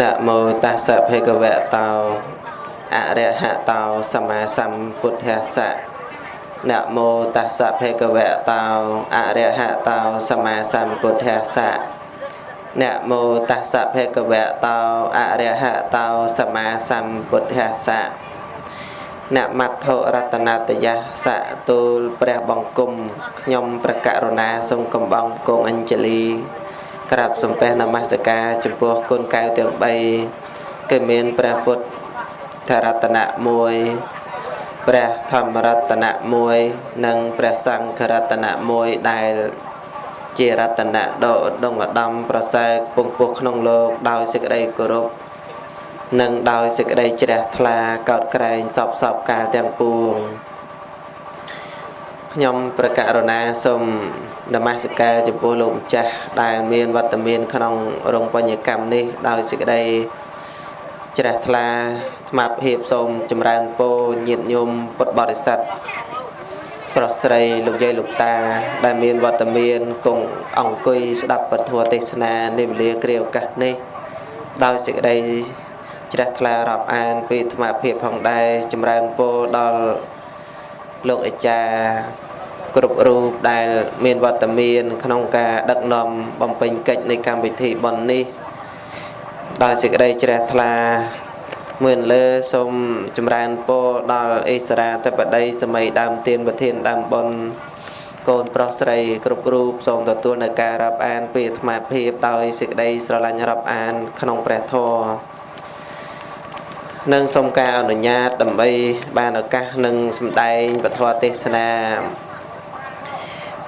នមោតាសៈភេកវៈតោអរិហតោសម្មាសម្ពុទ្ធសៈនមោតាសៈភេកវៈតោអរិហតោសម្មាសម្ពុទ្ធសៈនមោតាសៈភេកវៈតោអរិហតោសម្មាសម្ពុទ្ធសៈនមត្ថរតនតយសៈទូលព្រះបង្គំខ្ញុំ ប្រករុណាសូមកំបងគង់អញ្ជលី ក្រាបសំពះនមស្ការចំពោះគុណកៅទាំង3គឺមានព្រះពុទ្ធរតនៈ1ព្រះធម្មរតនៈ1និងព្រះសង្ឃរតនៈ1ដែល ជារតនៈដ៏ឧត្តមឧត្តមប្រសើរពងពោះក្នុងលោកដោយសេចក្តីគោរពនិងដោយសេចក្តីជ្រះថ្លាកោតក្រែងសពសពកាលទាំងពួង ខ្ញុំប្រកាសរណាសូមនមស្ការចំពោះលោកម្ចាស់ដែលមានវត្តមាន ក្នុងរោងបញ្ញកម្មនេះ ដោយសេចក្តីជ្រះថ្លាថ្មភាពសូមចម្រើនពរញាតិញោមពុទ្ធបរិស័ទប្រុសស្រីលោកយាយលោកតា ដែលមានវត្តមានគង់អង្គុយស្ដាប់ពធទេសនានិវេលាគ្រាឱកាសនេះ ដោយសេចក្តីជ្រះថ្លារាប់អានពីថ្មភាពផងដែរចម្រើនពរដល់ លោកអាចារ្យគ្រប់រូបដែលមានវត្តមាន ក្នុងការដឹកនាំបំពេញកិច្ចនៃកម្មវិធីបុណ្យនេះដោយសេចក្តីជ្រះថ្លាមើលលើសូមចម្រើនពរដល់អេសរាធិបតីសម័យដើមទានប្រធានដើមបុណ្យកូនប្រុសស្រីគ្រប់រូបសូមទទួលនៅការរាប់អានពីអាត្មាភាពដោយសេចក្តីស្រឡាញ់រាប់អាន ក្នុងព្រះធម៌ និងសូមការអនុញ្ញាតដើម្បីបានឱកាសនឹងសម្ដែងពធទេសនា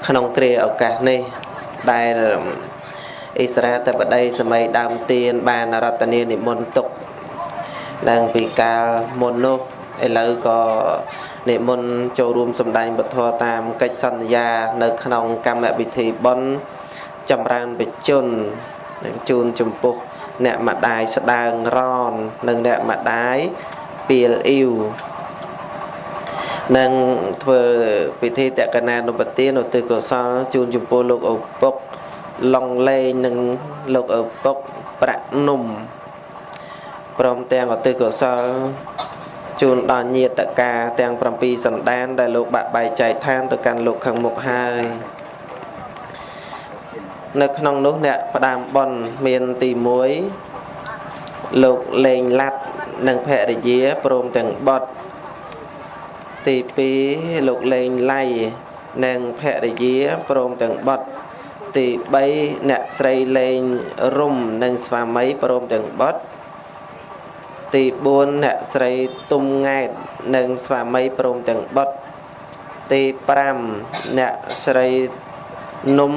ក្នុងគ្រាឱកាសនេះដែលអិសរាធិបតីសម័យដើមទៀនបានរតនានិមន្តទុកឡើងពីកាលមុននោះឥឡូវក៏និមន្តចូលរួមសម្ដែងពធតាមកិច្ចសន្យា នៅ ក្នុងកម្មវិធីបុណ្យចម្រើនបជននឹងជូនចំពោះ អ្នកម្ដាយស្ដើងរននិងអ្នកម្ដាយពីលអ៊ីវនឹងធ្វើពិធីតកណានុបទានឧទ្ទិសកុសលជូនចំពោះលោកឪពុកឡុងលេងនិងលោកឪពុកប្រាក់នំព្រមទាំងឧទ្ទិសកុសលជូនដល់ញាតិកាទាំង7សន្តានដែលលោកបាក់បែកចែកឋានទៅកាន់លោកខាងមុខហើយ នៅក្នុងនោះអ្នកផ្ដាំបនមានទី1លោកលេងឡាត់និងភរិយាព្រមទាំងបត់ទី2លោកលេងឡៃនិងភរិយាព្រមទាំងបត់ទី3អ្នកស្រីលេងរុំនិងស្វាមីព្រមទាំងបត់ទី4អ្នកស្រីទុំង៉ែតនិងស្វាមីព្រមទាំងបត់ទី5អ្នកស្រីនំ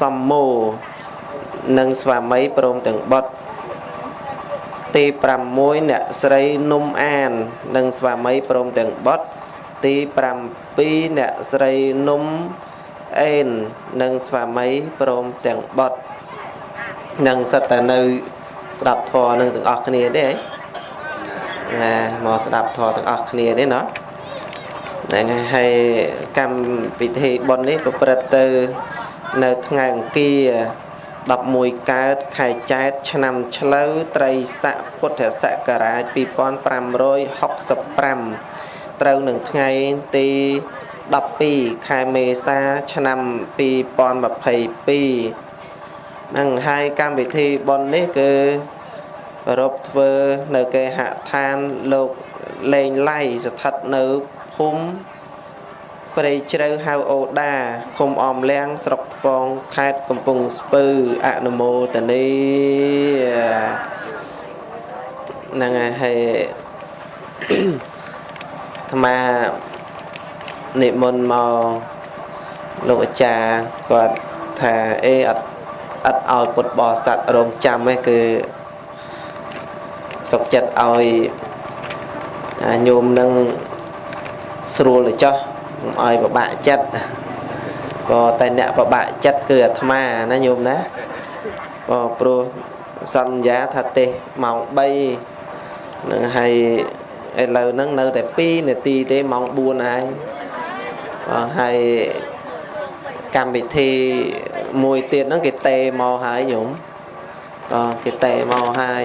សំមោនិងស្វាមីព្រមទាំងបុត្រទី6អ្នកស្រីនំអាន និងស្វាមីព្រមទាំងបុត្រទី7អ្នកស្រីនំអេននិងស្វាមីព្រមទាំងបុត្រនឹងសិតតែនៅ ស្ដាប់ធម៌នឹងទាំងអស់គ្នាទេណាមកស្ដាប់ធម៌ទាំងអស់គ្នាទេណាហ្នឹងហើយកម្មវិធីបុណ្យនេះប្រព្រឹត្តទៅ នៅថ្ងៃអង្គារ11កើតខែចែកឆ្នាំឆ្លូវត្រីស័កពុទ្ធសករាជ2565ត្រូវនឹងថ្ងៃទី12ខែមេសាឆ្នាំ2022នឹងហើយកម្មវិធីបុណ្យនេះគឺប្រពធ្វើនៅគេហដ្ឋានលោកលេងឡៃស្ថិតនៅភូមិ ព្រៃជ្រៅហៅអូដាឃុំអមលៀងស្រុកថ្ពងខេត្តកំពង់ស្ពឺអនុមោទនីហ្នឹងហើយអាត្មានិមន្តមកលោកអាចារ្យគាត់ថាអេអត់អត់ឲ្យពុទ្ធបរិស័ទរងចាំទេគឺសុកចិត្តឲ្យញោមនឹងស្រួលទៅចោះ ឲ្យពិបាកចិត្តក៏តែអ្នកពិបាកចិត្តគឺអាត្មាណាញោមណាក៏ព្រោះសន្យាថាទេសម៉ោង3នឹងហើយឥឡូវហ្នឹងនៅតែ2នាទីទេម៉ោង4ហើយហើយកម្មវិធីមួយទៀតហ្នឹងគេតេមកហើយញោមអូគេតេមកហើយ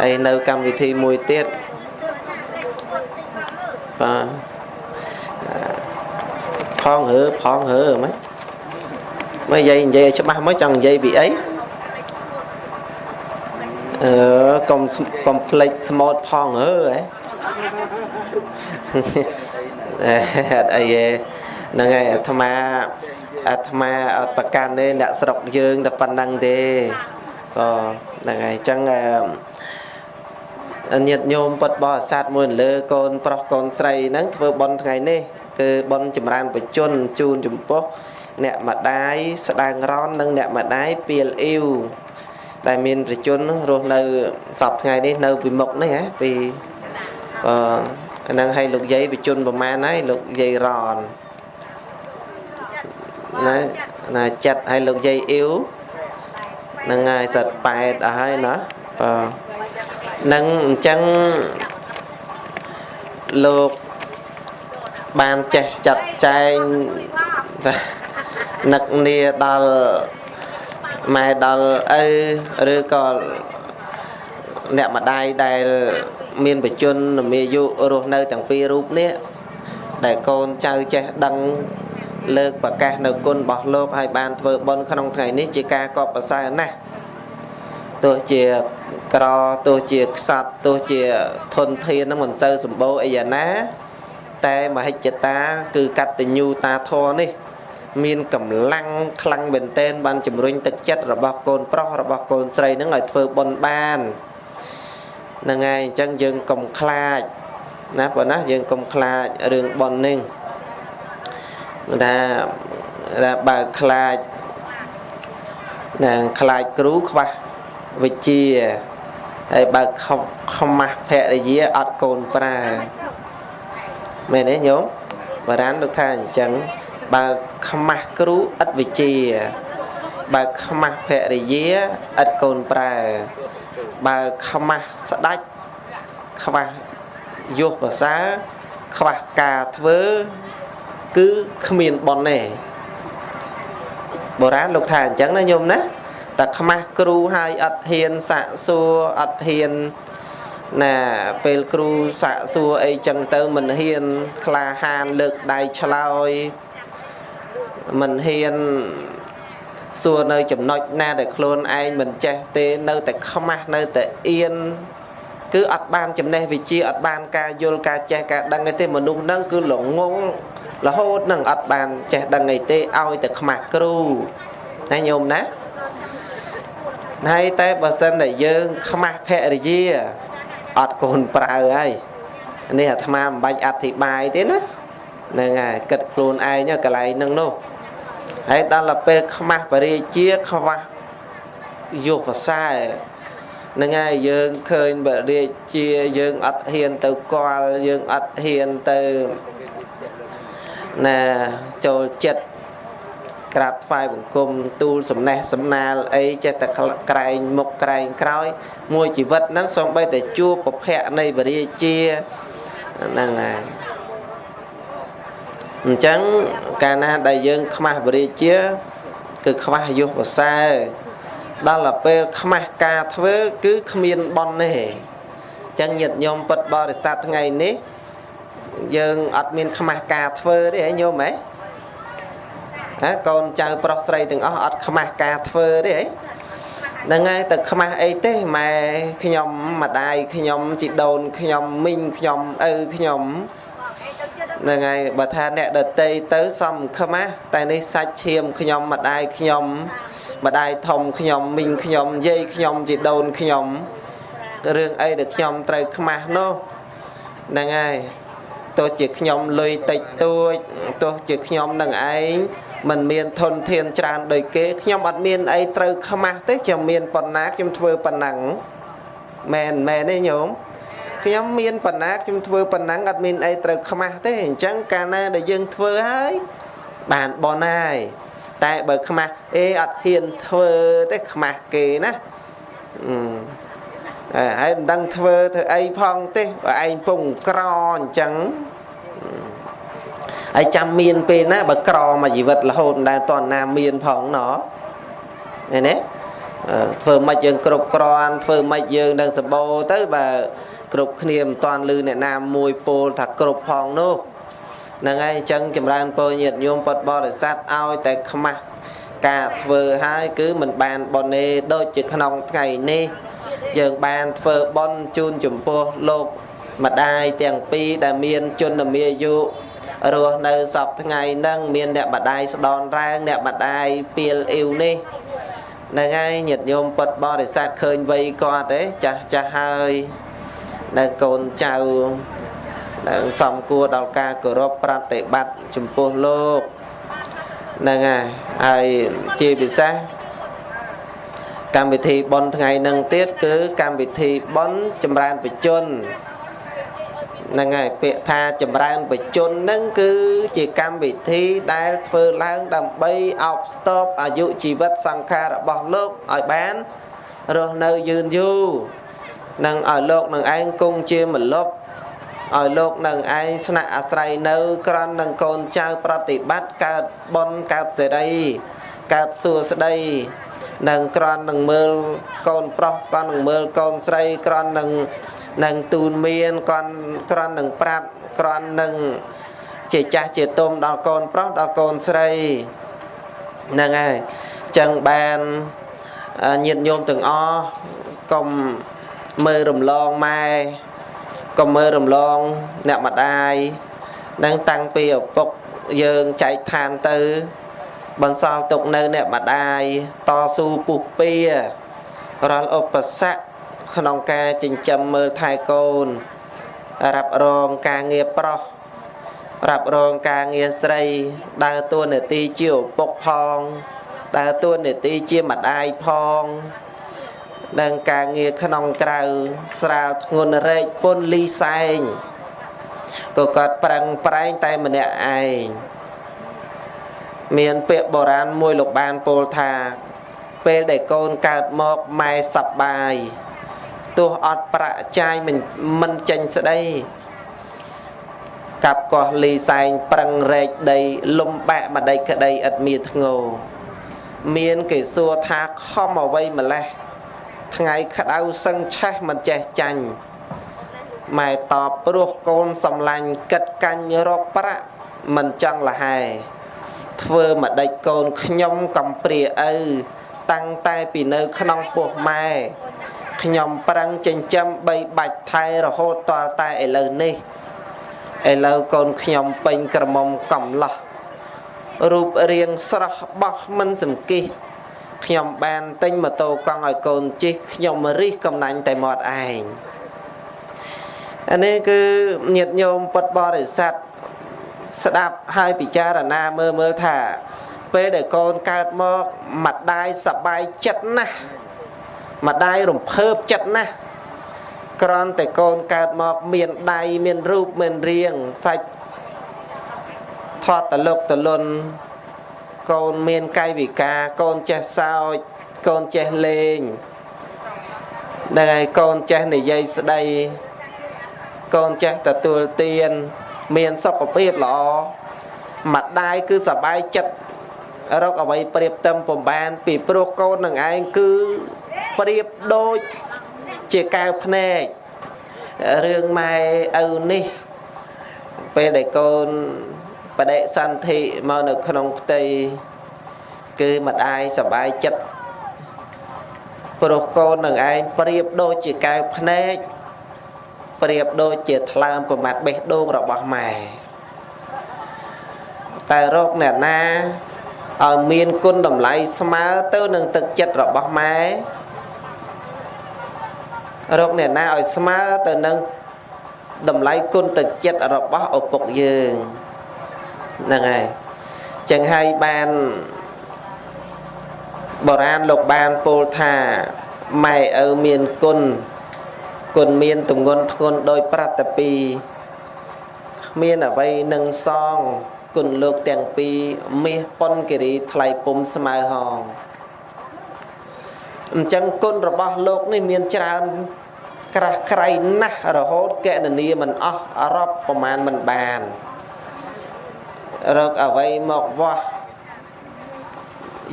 ហើយនៅកម្មវិធីមួយទៀតបាទ ផងហើផងហើមិនមកនិយាយនិយាយច្បាស់មកចង់និយាយពីអីអឺកុំកុំភ្លេចស្មូតផងហើហ៎អត់អីទេហ្នឹងហើយអាត្មាអាត្មាអត់ប្រកាន់ទេអ្នកស្រុកយើងតែប៉ុណ្្នឹងទេក៏ហ្នឹងហើយអញ្ចឹងញាតិញោមពុតបរិស័ទមួយលើកូនប្រុសកូនស្រីហ្នឹងធ្វើបន់ថ្ងៃនេះ គឺបន់ចម្រើនបជនជូនចំពោះអ្នកម្ដាយស្ដាងរននិងអ្នកម្ដាយពៀលអ៊ីវដែលមានប្រជនរស់នៅសពថ្ងៃនេះនៅពីមុខនេះហ៎ពីអឺអាហ្នឹងឲ្យលោកយាយប្រជជនប្រមាណហើយលោកយាយរនណាណាចិត្តឲ្យលោកយាយអ៊ីវហ្នឹងហើយសិត8អស់ហើយណាបើនឹងអញ្ចឹងលោក បានចេះចាត់ចែងនឹកនាដល់ម៉ែដល់ឪឬក៏អ្នកម្ដាយដែលមានបជនមានអាយុរស់នៅទាំងពីររូបនេះដែលកូនចៅចេះដឹងលើកប្រកាសនៅគុណរបស់លោកឲ្យបានធ្វើបុណ្យក្នុងថ្ងៃនេះជាការកប់ប្រសើរណាស់ទោះជាក្រទោះជាខ្សត់ទោះជាធនធាននឹងមិនសូវសម្បូរអីយ៉ាងណា តែមហិច្ឆតាគឺកតញ្ញូតាធរនេះ មានកម្លាំងខ្លាំងមែនទែនបានជំរុញទឹកចិត្តរបស់កូនប្រុសរបស់កូនស្រីនឹងឲ្យធ្វើបុណ្យបានហ្នឹងហើយអញ្ចឹងយើងកុំខ្លាចណាប៉ុណ្ណាយើងកុំខ្លាចរឿងបននេះថាថាបើខ្លាចណាខ្លាចគ្រូខ្វះវិជ្ជាហើយបើខ្មាស់ភរិយាអត់កូនប្រើ មែនទេញោមបារាណលោកថាអញ្ចឹងបើខ្មាស់គ្រូឥតវិជ្ជាបើខ្មាស់ភរិយាឥតកូនប្រើបើខ្មាស់ស្ដាច់ខ្វះយុះភាសាខ្វះការធ្វើគឺគ្មានប៉ុនទេបុរាណលោកថាអញ្ចឹងណាញោមណាតែខ្មាស់គ្រូហើយអត់ហ៊ានសាក់សួរអត់ហ៊ាន ណាពេលគ្រូសាក់សួរអីចឹងទៅមិនហ៊ានក្លាហានលើកដៃឆ្លើយមិនហ៊ានសួរនៅចំណុចណាដែលខ្លួនឯងមិនចេះទេនៅតែខ្មាស់នៅតែអៀនគឺអត់បានចំណេះវិជ្ជាអត់បានការយល់ការចេះការដឹងទេមនុស្សហ្នឹងគឺល្ងងរហូតនឹងអត់បានចេះដឹងអីទេឲ្យតែខ្មាស់គ្រូណាញោមណាហើយតែបើសិនតែយើងខ្មាស់ភរិយា អត់កូនប្រើហើយនេះអាត្មាមិនបាច់អធិប្បាយទេណាហ្នឹងហើយគិតខ្លួនឯងកន្លែងហ្នឹងនោះហើយដល់ទៅពេលខ្មាស់បរិជាខ្វះយុះភាសាហ្នឹងហើយយើងឃើញបរិជាយើងអត់ហ៊ានទៅគាល់យើងអត់ហ៊ានទៅណាចូលចិត្ត ក្រាបថ្វាយបង្គំទូលសំណេះសំណាលអីចេះតែក្រែងមុខក្រែងក្រោយ មួយជីវិតហ្នឹងសូម្បីតែជួបប្រភពនៃបរិជាហ្នឹងហើយអញ្ចឹងកាលណាដែលយើង ខ្មាស់បរិជា គឺខ្វះយុះប្រសើរដល់ទៅពេលខ្មាស់ការធ្វើ គឺគ្មានបន់ទេអញ្ចឹងញាតិញោមពុតបរិស័ទថ្ងៃនេះ យើងអត់មានខ្មាស់ការធ្វើទេហ៎ញោមហ៎ ណាកូនចៅប្រុសស្រីទាំងអស់អត់ខ្មាស់ការធ្វើទេហ៎ហ្នឹងហើយទៅខ្មាស់អីទេម៉ែខ្ញុំម្ដាយខ្ញុំជីដូនខ្ញុំមីងខ្ញុំឪខ្ញុំហ្នឹងហើយបើថាអ្នកដតីទៅសំខ្មាស់តែនេះសាច់ឈាមខ្ញុំម្ដាយខ្ញុំម្ដាយធំខ្ញុំមីងខ្ញុំយាយខ្ញុំជីដូនខ្ញុំរឿងអីដែលខ្ញុំត្រូវខ្មាស់នោះហ្នឹងហើយទោះជាខ្ញុំលុយតិចតួចទោះជាខ្ញុំនឹងឯង มันមានធនធានច្រើនដូចគេខ្ញុំអត់មានអីត្រូវខ្មាស់ទេខ្ញុំមានប៉ុណ្ណាខ្ញុំធ្វើប៉ុណ្ណឹងមែនមែនទេញោមខ្ញុំមានប៉ុណ្ណាខ្ញុំធ្វើប៉ុណ្ណឹងអត់មានអីត្រូវខ្មាស់ទេអញ្ចឹងកាលណាដែលយើងធ្វើហើយបានបនហើយតែបើខ្មាស់អេអត់ហ៊ានធ្វើទេខ្មាស់គេណាអឺហើយមិនដឹងធ្វើធ្វើអីផងទេបើឯងពងក្រអញ្ចឹង ហើយចាំមានពេលណាបើក្រមួយជីវិតរហូតមិនដែលតណាមានផងណ៎ឃើញទេអធ្វើម៉េចយើងគ្រប់គ្រាន់ធ្វើម៉េចយើងនឹងសម្បូរទៅបើគ្រប់គ្នាមិនតាន់លឺអ្នកណាមួយពោលថាគ្រប់ផងនោះហ្នឹងហើយអញ្ចឹងចម្រើនពរញាតិញោមពុទ្ធបរិស័ទឲ្យតែខ្មាស់ការធ្វើហើយគឺមិនបានបនេដូចជាក្នុងថ្ងៃនេះ យើងបានធ្វើបន់ជូនចំពោះលោកម្ដាយទាំងពីរដែលមាន ជនមាយុ រស់នៅសពថ្ងៃហ្នឹងមានអ្នកម្ដាយស្ដនរែងអ្នកម្ដាយពីលអ៊ីវនេះហ្នឹងហើយញាតិញោមពុតបរិស័ទឃើញវ័យគាត់ទេចាស់ចាស់ហើយនៅកូនចៅនឹងសំគួរដល់ការគោរពប្រតិបត្តិចំពោះលោកហ្នឹងហើយហើយជាពិសេសកម្មវិធីបន់ថ្ងៃនឹងទៀតគឺកម្មវិធីបន់ចម្រើនបជន ហ្នឹងហើយពាក្យថាចម្រើនបជនហ្នឹងគឺជាកម្មវិធីដែលធ្វើឡើងដើម្បីអបស្ទប់អាយុជីវិតសង្ខាររបស់លោកឲ្យបានរស់នៅយឺនយូរនឹងឲ្យលោកនឹងឯងគង់ជាមលប់ឲ្យលោកនឹងឯងស្នាក់អាស្រ័យនៅ ក្រន់នឹងកូនចៅប្រតិបត្តិកើតបុណ្យកើតសេរីកើតសួស្តីនឹងក្រន់នឹងមើលកូនប្រុសក៏នឹងមើលកូនស្រីក្រន់នឹង នឹងទូនមានគាត់ក្រន់នឹងប្រាប់ក្រន់នឹងជាចាស់ជាទុំដល់កូនប្រុសដល់កូនស្រីហ្នឹងហើយចឹងបានញាតិញោមទាំងអស់កុំមើលរំលងម៉ែកុំមើលរំលងអ្នកម្ដាយនឹងតាំងពីឪពុកយើងចែកឋានទៅ បន្សល់ទុកនៅអ្នកម្ដាយតស៊ូពុះពៀរាល់ឧបសគ្គ ក្នុងការចិញ្ចឹមមើលថែកូនរ៉ាប់រងការងារប្រុសរ៉ាប់រងការងារស្រីដើរតួនាទីជាឪពុកផងដើរតួនាទីជាម្ដាយផងនិងការងារក្នុងក្រៅស្រាលធ្ងន់រែកពុនលីសែងក៏គាត់ប្រឹងប្រែងតែម្នាក់ឯងមានពាក្យបុរាណមួយលោកបានពោលថា ពេលដែលកូនកើតមកម៉ែសប្បាយ ទោះអត់ប្រាក់ចាយមិនមិនចេញស្ដីកាប់កោះលីសែងប្រឹងរែកដី លំបាក់ម្ដេចក្ដីឥតមានធ្ងោមានគេសួរថាខំអ្វីម្លេះថ្ងៃក្តៅសឹងឆេះមិនចេះចាញ់ម៉ែតបព្រោះកូនសំឡាញ់កិតកាញ់រកប្រាក់មិនចង់លហែធ្វើម្ដេចកូនខ្ញុំកំព្រាឪតាំងតែពីនៅក្នុងពោះម៉ែ ខ្ញុំប្រឹងចិញ្ចឹមបីបាច់ថែរហូតតរតែឥឡូវនេះឥឡូវកូនខ្ញុំពេញក្រមុំកំឡោះរូបរាងស្រស់បោះមិនសង្គិះខ្ញុំបានទិញម៉ូតូកង់ឲ្យកូនជិះខ្ញុំរិះកំណាញ់តែមាត់ឯងអានេះគឺញាតិញោមពុតបរិស័ទស្ដាប់ហើយពិចារណាមើលមើលថា ពេលដែលកូនកើតមក ម្ដាយសប្បាយចិត្តណាស់ ម្ដាយរំភើបចិត្តណាស់ក្រំតែកូនកើតមកមានដៃមានរូបមានរាងសាច់ថតតលុកតលុនកូនមានកាយវិការកូនចេះសើចកូនចេះលេងនឹងហើយកូនចេះនិយាយស្ដីកូនចេះទទួលទានមានសុខភាពល្អម្ដាយគឺសบายចិត្តរកអ្វីប្រៀបទៅពំបានពីព្រោះកូននឹងឯងគឺ ប្រៀបដូចជាកៅភ្នែករឿងម៉ែឪនេះពេលដែលកូនបដិសន្ធិមកនៅក្នុងផ្ទៃគឺម្ដាយសបាយចិត្តព្រោះកូននឹងឯងប្រៀបដូចជាកែវភ្នែកប្រៀបដូចជាថ្លើមប្រមាត់បេះដូងរបស់ម៉ែតែរោគអ្នកណាឲ្យមានគុណតម្លៃស្មើទៅនឹងទឹកចិត្តរបស់ម៉ែ រោគអ្នកណាឲ្យស្មើទៅនឹងតម្លៃគុណទឹកចិត្តរបស់ឪពុកយើងហ្នឹងហើយចឹងហើយបានបុរាណលោកបានពោលថាម៉ែឪមានគុណគុណមានទម្ងន់ធ្ងន់ដោយប្រតពីគ្មានអ្វីនឹងសងគុណលោកទាំងពីរមាសប៉ុនគិរីថ្លៃពុំស្មើហងអញ្ចឹងគុណរបស់លោកនេះមានច្រើន ក្រាស់ក្រៃណាស់រហូតកណនីមិនអស់រាប់ប្រមាណមិនបានរកអ្វីមកវាស់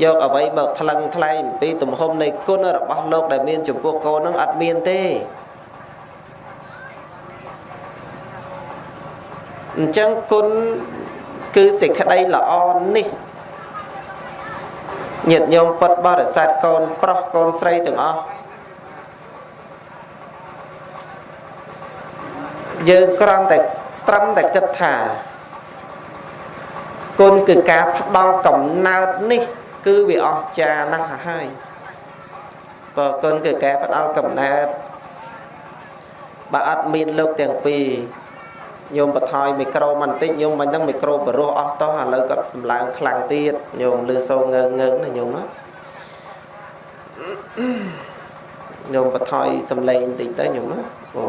យកអ្វីមកថ្លឹងថ្លែងអំពីទំហំនៃគុណរបស់លោកដែលមានចំពោះកូននឹងអត់មានទេអញ្ចឹងគុណគឺសេចក្តីល្អនេះញាតិញោមពុតបរិស័ទកូនប្រុសកូនស្រីទាំងអស់ យើងគ្រាន់តែត្រឹមតែគិតថាគុណគឺការផ្ដល់កំណើតនេះ គឺវាអស្ចារ្យណាស់ហើយបើគុណគឺការផ្ដល់កំណើតបើអត់មានលោកទាំងពីរញោមបថយមីក្រូបន្តិចញោមមិនដឹងមីក្រូបរោះអស់តោះឥឡូវគាត់កម្លាំងខ្លាំងទៀតញោមលឺសូងើងើងណាញោមណាញោមបថយសំឡេងបន្តិចទៅញោមណាអូ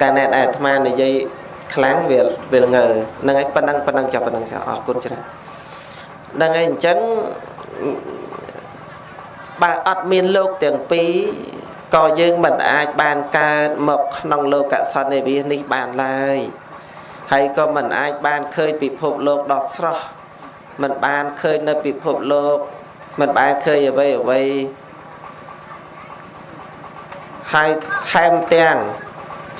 កាលណាអាត្មានិយាយខ្លាំងវាវាងើហ្នឹងហើយប៉ុណ្ណឹងប៉ុណ្ណឹងចាប់ប៉ុណ្ណឹងចាអរគុណច្រើនហ្នឹងហើយអញ្ចឹងបើអត់មានលោកទាំងពីរក៏យើងមិនអាចបានកើតមកក្នុងលោកសន្និវាសនេះបានឡើយហើយក៏មិនអាចបានឃើញពិភពលោកដ៏ស្រស់មិនបានឃើញនៅពិភពលោកមិនបានឃើញអ្វីអ្វីហើយថែមទាំង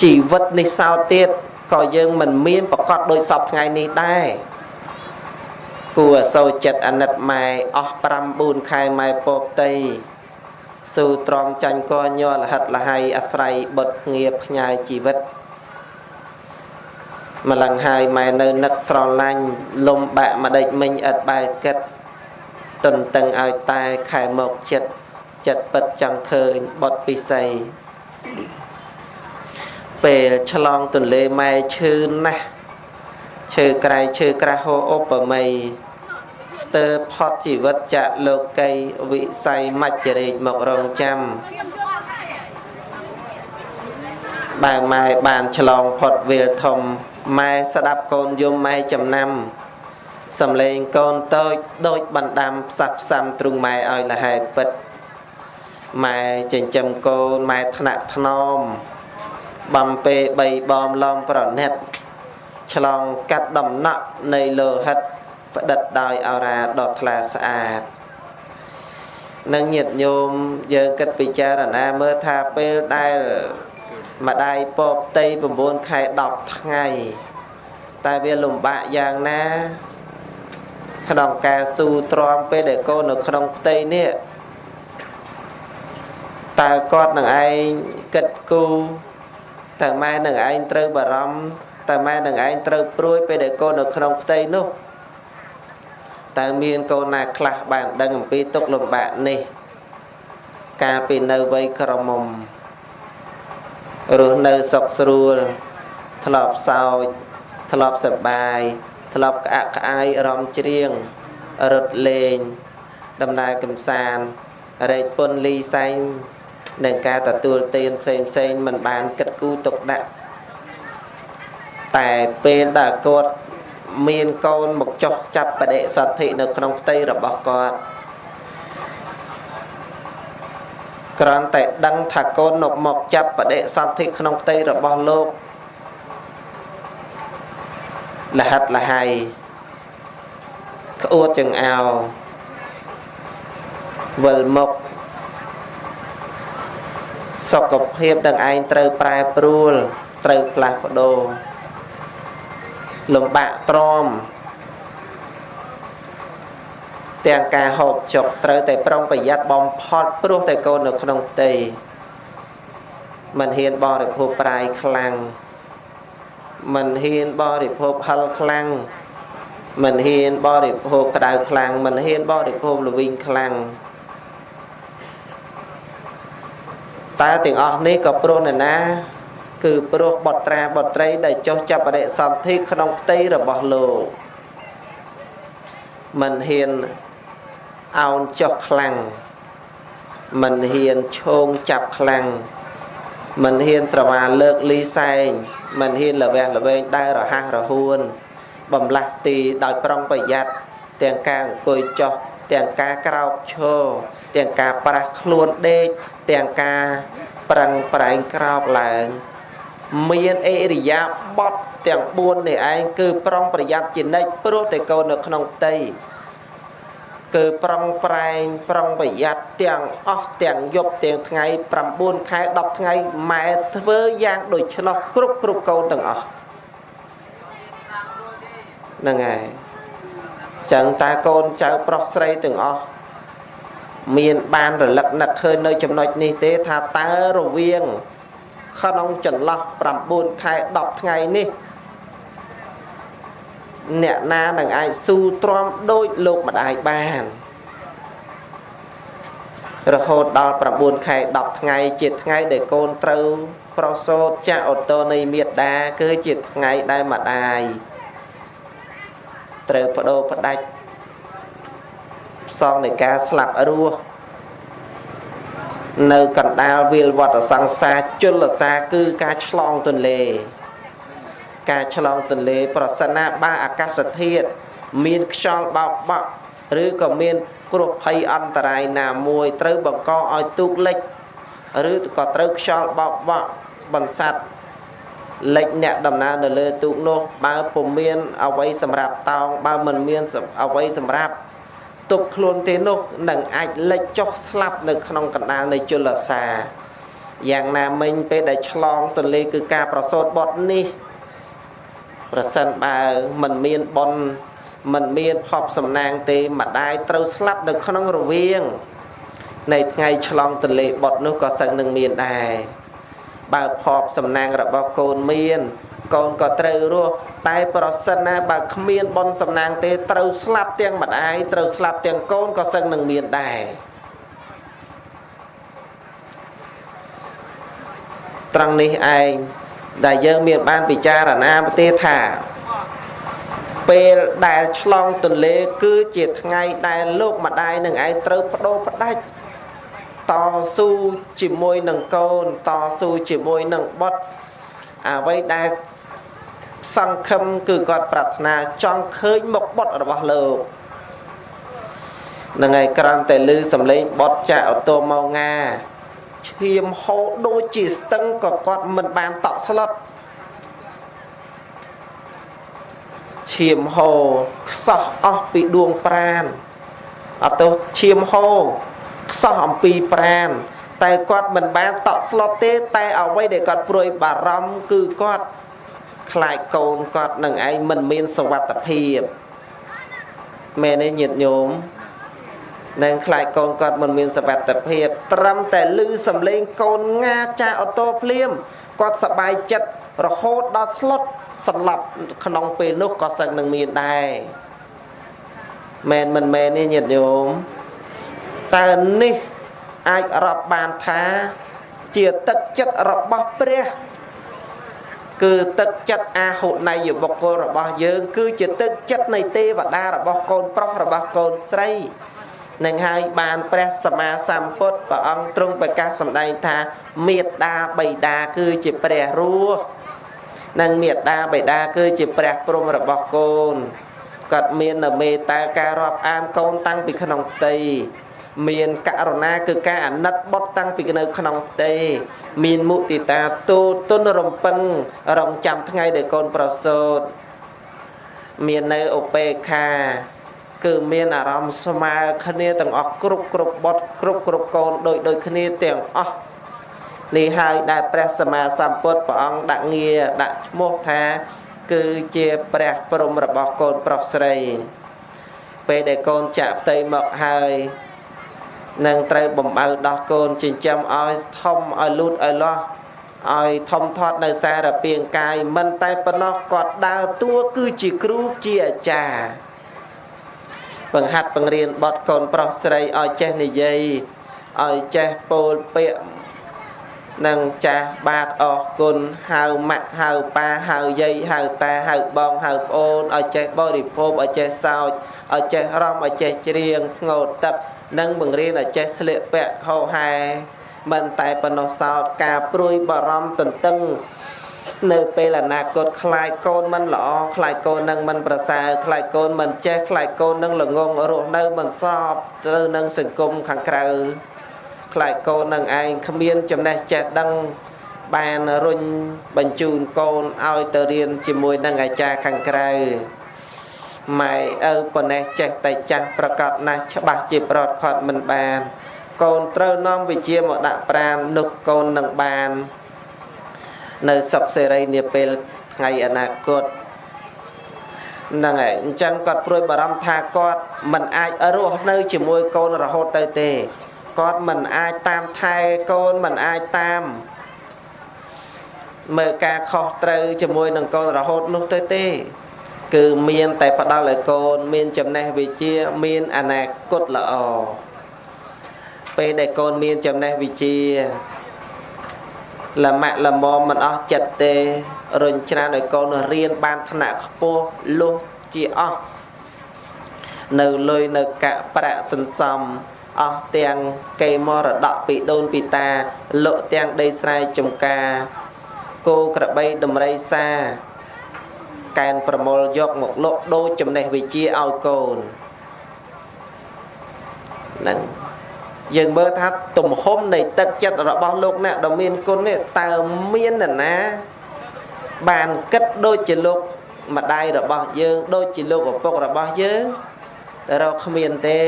ជីវិតនេះសោតទៀតក៏យើងមិនមានប្រកបដោយសពថ្ងៃនេះដែរគួរសូរចិត្តអាណិតម៉ែអស់5 4ខែម៉ែពពតីស៊ូទ្រាំចាញ់កញ័រលហិតលហៃអាស្រ័យបុតងៀផ្ញើជីវិតម្លឹងហើយម៉ែនៅនឹកស្រឡាញ់លំបាក់ម្ដេចមិញឥតបែកគិតទន្ទឹងឲ្យតែខែមកចិត្តចិត្តពិតចង់ឃើញបុតពិសី ពេលឆ្លងទន្លេម៉ែឈឺណាស់ឈើក្រៃឈើក្រាស់ហូឧបមីស្ទើរផុតជីវិតចាក់លោកីវិស័យមច្ចរេកមករងចាំបើម៉ែបានឆ្លងផុតវាលធំម៉ែស្ដាប់កូនយំម៉ែចំណាំសំលេងកូនតូចដូចបណ្ដាំផ្សះផ្សំទ្រុងម៉ែឲ្យលហែពិតម៉ែចិញ្ចឹមកូនម៉ែថ្នាក់ថ្នម បំពេបីបំឡំប្រណិតឆ្លងកាត់ដំណក់នៃលោហិតផ្ដិតដោយអរាដ៏ថ្លាស្អាតនឹងញាតញោមយើងគិតពិចារណាមើលថាពេលដែលម្ដាយពពតី9ខែ10ថ្ងៃតែវាលំបាកយ៉ាងណាក្នុងការស៊ូទ្រាំពេលដែលកូននៅក្នុងផ្ទៃនេះតើគាត់នឹងឯងគិតគូ តើម៉ែនឹងឯងត្រូវបារម្ភតើម៉ែនឹងឯងត្រូវព្រួយពេលដែលកូននៅក្នុងផ្ទៃនោះតើមានកូនណាខ្លះបានដឹងអំពីទុកលំបាកនេះកាលពីនៅវ័យក្រមុំរស់នៅសុខស្រួលធ្លាប់សោចធ្លាប់សប្បាយធ្លាប់ក្អាក់ក្អាយរំច្រៀងរត់លេង ដំណើរកំសាន្តរែកពុនលីសែង នឹងការទទួលទានផ្សេងផ្សេងមិនបានគិតគូរទុកដាក់តែពេលដែលគាត់មានកូនមកចុះចាប់បដិសន្ធិនៅក្នុងផ្ទៃរបស់គាត់គ្រាន់តែដឹងថាកូននៅមកចាប់បដិសន្ធិក្នុងផ្ទៃរបស់លោកលហិតលហៃក្អួតចង្អោវិលមុខ សុខភាពនឹងឯងត្រូវប្រែប្រួលត្រូវផ្លាស់ប្ដូរលំបាកទ្រាំទាំងការហូបចុកត្រូវតែប្រុងប្រយ័ត្នបំផុតព្រោះតែកូននៅក្នុងផ្ទៃមិនហ៊ានបរិភោគប្រាយខ្លាំងមិនហ៊ានបរិភោគហិលខ្លាំងមិនហ៊ានបរិភោគក្តៅខ្លាំងមិនហ៊ានបរិភោគល្វីងខ្លាំង តែទាំងអស់នេះក៏ព្រោះនរណា គឺព្រោះបុត្រាបុត្រី ដែលចុះចាប់បដិសន្ធិក្នុងផ្ទៃរបស់លោកមិនហ៊ានអោនចុះខ្លាំងមិនហ៊ានឈោងចាប់ខ្លាំងមិនហ៊ានស្រវាលើកលីសែងមិនហ៊ានលវះល្វែងដើររហ័សរហួន បំលាស់ទីដោយប្រុងប្រយ័ត្នទាំងការអង្គុយចុះទាំងការក្រោកឈរទាំងការប្រាស់ខ្លួនដេក ទាំងការប្រឹងប្រែងក្រោកឡើងមានអេរិយាបថទាំង4នេះឯងគឺប្រុងប្រយ័ត្នជានិច្ចព្រោះតែកូននៅក្នុងផ្ទៃគឺប្រឹងប្រែងប្រឹងប្រយ័ត្នទាំងអស់ទាំងយប់ទាំងថ្ងៃ9ខែ10ថ្ងៃម៉ែធ្វើយ៉ាងដូច្នោះគ្រប់គ្រប់កូនទាំងអស់ហ្នឹងហើយចឹងតាកូនចៅប្រុសស្រីទាំងអស់ មានបានរលឹកនឹកឃើញនៅចំណុចនេះទេថាតើរវាងក្នុងចន្លោះ9ខែ10ថ្ងៃនេះអ្នកណានឹងអាចស៊ូទ្រាំដូចលោកម្ដាយបាន រហូតដល់9ខែ10ថ្ងៃជាថ្ងៃដែលកូនត្រូវប្រសូតចាក់អូតូនៃមេដាគឺជាថ្ងៃដែលម្ដាយត្រូវបដូរផ្ដាច់ផ្សងនៃការស្លាប់រស់នៅកណ្ដាលវាលវត្តសង្សារជលសាគឺការឆ្លងទន្លេ ការឆ្លងទន្លេ ប្រសិនណាបើអាកាសធាតុមានខ្យល់បោកបក់ឬក៏មានគ្រោះភ័យអន្តរាយណាមួយត្រូវបង្កឲ្យទូកលិចឬក៏ត្រូវខ្យល់បោកបក់បន្សាត់លិចអ្នកដំណើរនៅលើទូកនោះ បើពុំមានអ្វីសម្រាប់តោងបើមិនមានអ្វីសម្រាប់ ទប់ខ្លួនទេនោះនឹងអាចលិចចុះស្លាប់នៅក្នុងកណ្ដាលនៃជលសាយ៉ាងណាមិញពេលដែលឆ្លងទន្លេគឺការប្រសូតបត់នេះប្រសិនបើមិនមានបនមិនមានផប់សំណាងទេម្ដាយត្រូវស្លាប់នៅក្នុងរវាង នៃថ្ងៃឆ្លងទន្លេបត់នោះក៏សឹងនឹងមានដែរបើផប់សំណាងរបស់កូនមាន កូនក៏ត្រូវរស់តែប្រសិនណាបើគ្មានបនសំណាងទេត្រូវស្លាប់ទាំងម្ដាយត្រូវស្លាប់ទាំងកូនក៏សឹងនឹងមានដែរត្រង់នេះឯងដែលយើងមានបានពិចារណាទេថាពេលដែលឆ្លងទន្លេគឺជាថ្ងៃដែលលោកម្ដាយនឹងឯងត្រូវបដូរផ្ដាច់តស៊ូជាមួយនឹងកូនតស៊ូជាមួយនឹងបុត្រអ្វីដែល សង្ឃឹមគឺគាត់ប្រាថ្នាចង់ឃើញមុខបុត្ររបស់លោកនឹងឯក្រំតែលឺសំឡេងបុត្រចាក់អូតូមកងាឈាមហូរដូចជាស្ទឹងក៏គាត់មិនបានតក់ស្លុតឈាមហូរខ្សោះអស់ពីដួងប្រានអត់ទៅឈាមហូរខ្សោះអំពីប្រានតែគាត់មិនបានតក់ស្លុតទេ តែអ្វីដែលគាត់ព្រួយបារម្ភគឺគាត់ ខ្លាចកូនគាត់នឹងឯងមិនមានសវត្ថភាពមែនទេញាតិញោមនឹងខ្លាចកូនគាត់មិនមានសវត្ថភាព ត្រឹមតែលឺសំឡេងកូនងាចាអូតូភ្លាមគាត់សប្បាយចិត្តរហូតដល់ស្លុតស្លាប់ក្នុងពេលនោះក៏សឹងនឹងមានដែរមែនមិនមែនទេញាតិញោមតើនេះអាចរាប់បានថា ជាទឹកចិត្តរបស់ព្រះ គឺទឹកចិត្តអាហុណៃយបុគ្គលរបស់យើង គឺជាទឹកចិត្តនៃទេវតារបស់កូនប្រុសរបស់កូនស្រីនឹងហើយបានព្រះសម្មាសម្ពុទ្ធព្រះអង្គទ្រង់ប្រកាសសម្ដែងថាមេត្តាបិតាគឺជាព្រះរស់និងមេត្តាបិតាគឺជាព្រះព្រំរបស់កូនគាត់មាននៅមេត្តាការរាប់អានកូនតាំងពីក្នុងផ្ទៃ មានករណាគឺការអាណិតបុតតាំងពីនៅក្នុងផ្ទៃមានមុទិតាទូទុនរំពឹងរងចាំថ្ងៃដែលកូនប្រសូតមាននៅឧបេខា គឺមានអារម្មណ៍ស្មើគ្នាទាំងអស់គ្រប់គ្រប់បុតគ្រប់គ្រប់កូនដូចដូចគ្នាទាំងអស់នេះហើយដែលព្រះសម្មាសម្ពុទ្ធព្រះអង្គដាក់ងារដាក់ឈ្មោះថា គឺជាព្រះព្រំរបស់កូនប្រុសស្រី ពេលដែលកូនចាក់ផ្ទៃមកហើយ នឹងត្រូវបំបៅដោះកូនចិញ្ចឹមឲ្យធំឲ្យលូតឲ្យលាស់ឲ្យធំធាត់នៅសារពាង្គកាយមិនតែប៉ុណ្ណោះគាត់ដើរតួគឺជាគ្រូជាអាចារ្យបង្ហាត់បង្រៀនបត់កូនប្រុសស្រីឲ្យចេះនិយាយឲ្យចេះពោលពាក្យនឹងចាស់បាទអរគុណហៅម៉ាក់ហៅប៉ាហៅយាយហៅតាហៅបងហៅប្អូនឲ្យចេះបរិភោគឲ្យចេះសោចឲ្យចេះរំឲ្យចេះច្រៀងងោតទឹក និងបង្រៀនឲ្យចេះស្លៀកពាក់ហោហែមិនតែប៉ុណ្ណោះសោតការព្រួយបារម្ភទន្ទឹងនៅពេលអនាគតខ្លាចកូនមិនល្អខ្លាចកូននឹងមិនប្រសើរខ្លាចកូនមិនចេះខ្លាចកូននឹងល្ងងរស់នៅមិនស្របទៅនឹងសង្គមខាងក្រៅខ្លាចកូននឹងឯងគ្មានចំណេះចេះដឹងបានរុញបញ្ជូនកូនឲ្យទៅរៀនជាមួយនឹងអាចារ្យខាងក្រៅ ម៉ែឪប៉ុណ្ណេះចេះតែចាស់ប្រកាសណាស់ច្បាស់ជាប្រត់ខត់មិនបានកូនត្រូវនាំវិជាមកដាក់ប្រាននោះកូននឹងបាន នៅសុខសេរីនាពេលថ្ងៃអនាគតហ្នឹងហើយអញ្ចឹងគាត់ព្រួយបារម្ភថាគាត់មិនអាចរស់នៅជាមួយកូនរហូតទៅទេគាត់មិនអាចតាមថែកូនមិនអាចតាមមើលការខុសត្រូវជាមួយនឹងកូនរហូតនោះទៅទេ គឺមានតែផ្ដល់ឲ្យកូន មានចំណេះវិជ្ជាមានអនាគតល្អពេលដែលកូនមានចំណេះវិជ្ជាលមាក់លមមមិនអស់ចិត្តទេរុញច្រានឲ្យកូនរៀនបានថ្នាក់ខ្ពស់លុះជាអស់នៅលុយនៅកាក់ប្រាក់សន្សំអស់ទាំងកេមរតកពីដូនពីតាលក់ទាំងដីស្រែចំការគោក្របីដំរីសា កែនប្រមូលយកមកលក់ដូចចំណេះវិជាឲ្យកូនហ្នឹងយើងមើលថាទំហំនៃទឹកចិត្តរបស់លោកអ្នកដ៏មានគុណនេះតើមាននរណា បានគិតដូចជាលោកម្ដាយរបស់យើង ដូចជាលោកឪពុករបស់យើងតែរកគ្មានទេ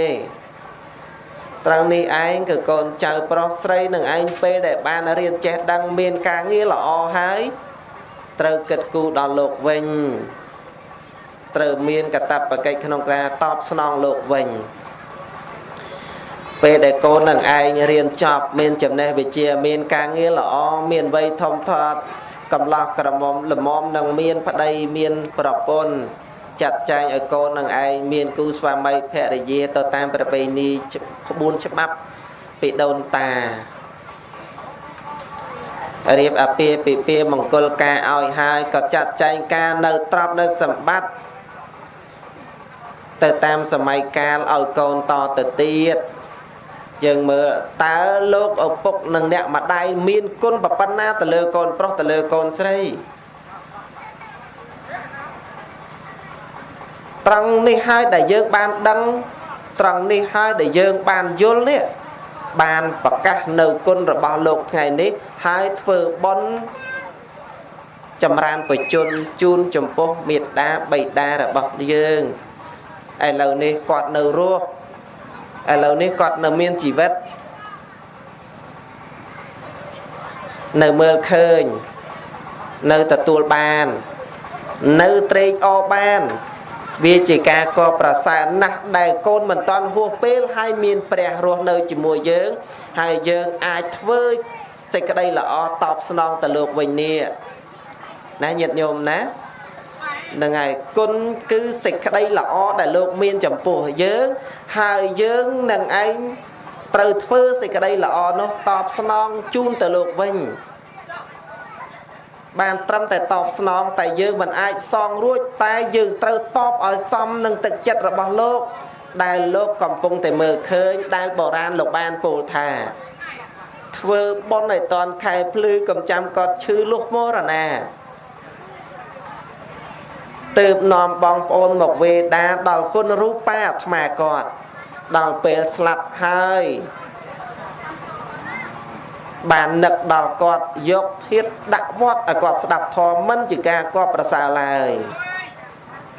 ត្រង់នេះឯងគឺកូនចៅប្រុសស្រីនឹងឯងពេលដែលបានរៀនចេះដឹងមានការងារល្អហើយ ត្រូវគិតគូរដល់លោកវិញត្រូវមានកតបកិច្ចក្នុងការតបស្នងលោកវិញពេលដែលកូននឹងឯងរៀនចប់មានចំណេះវិជ្ជាមានការងារល្អមានវ័យធំធាត់កំឡោះក្រមុំលមមនឹងមានប្តីមានប្រពន្ធចាត់ចែងឲ្យកូននឹងឯងមានគូស្វាមីភរិយាទៅតាមប្រពៃណីក្បួនច្បាប់ពីដូនតា រៀបអាពាហ៍ពិពាហ៍មង្គលការឲ្យហើយក៏ចាត់ចែងការនៅទ្រព្យនៅសម្បត្តិទៅតាមសម័យកាលឲ្យកូនតទៅទៀតយើងមើលតើលោកឪពុកនិងអ្នកម្ដាយមានគុណប៉ុណ្ណាទៅលើកូនប្រុសទៅលើកូនស្រីត្រង់នេះហើយដែលយើងបានដឹងត្រង់នេះហើយដែលយើងបានយល់នេះ បានប្រកាសនៅគុណរបស់លោកថ្ងៃនេះហើយធ្វើបន់ចម្រើនបជនជូនចំពោះមេត្តាបៃតារបស់យើងឥឡូវនេះគាត់នៅរស់ឥឡូវនេះគាត់នៅមានជីវិតនៅមើលឃើញ នៅទទួលបាន នៅត្រេកអរបាន វាជាការកប្រសើរណាស់ដែលកូនមិនតាន់ហួសពេលហើយមានព្រះរស់នៅជាមួយយើង ហើយយើងអាចធ្វើសេចក្តីល្អតបស្នងទៅលោកវិញនេះណាញាតិញោមណានឹងហើយគុណគឺសេចក្តីល្អដែលលោកមានចំពោះយើង ហើយយើងនឹងឯងត្រូវធ្វើសេចក្តីល្អនោះតបស្នងជូនទៅលោកវិញ បានត្រឹមតែតបស្នងតែយើងមិនអាចសងរួចតែយើងត្រូវតបឲ្យសមនឹងទឹកចិត្តរបស់លោក ដែលលោកកំពុងតែមើលឃើញដែលបុរាណលោកបានពោលថា ធ្វើបុណ្យឲ្យតនខែភ្លឺកំចាំកត់ឈឺលុះមរណាទើបនាំបងប្អូនមកវេដាដល់គុណរូបាអាត្មាគាត់ដល់ពេលស្លាប់ហើយ បាននឹកដល់គាត់យកធាតដាក់វត្តឲ្យគាត់ស្ដាប់ធម៌មិនជាការគាត់ប្រសើរឡើយ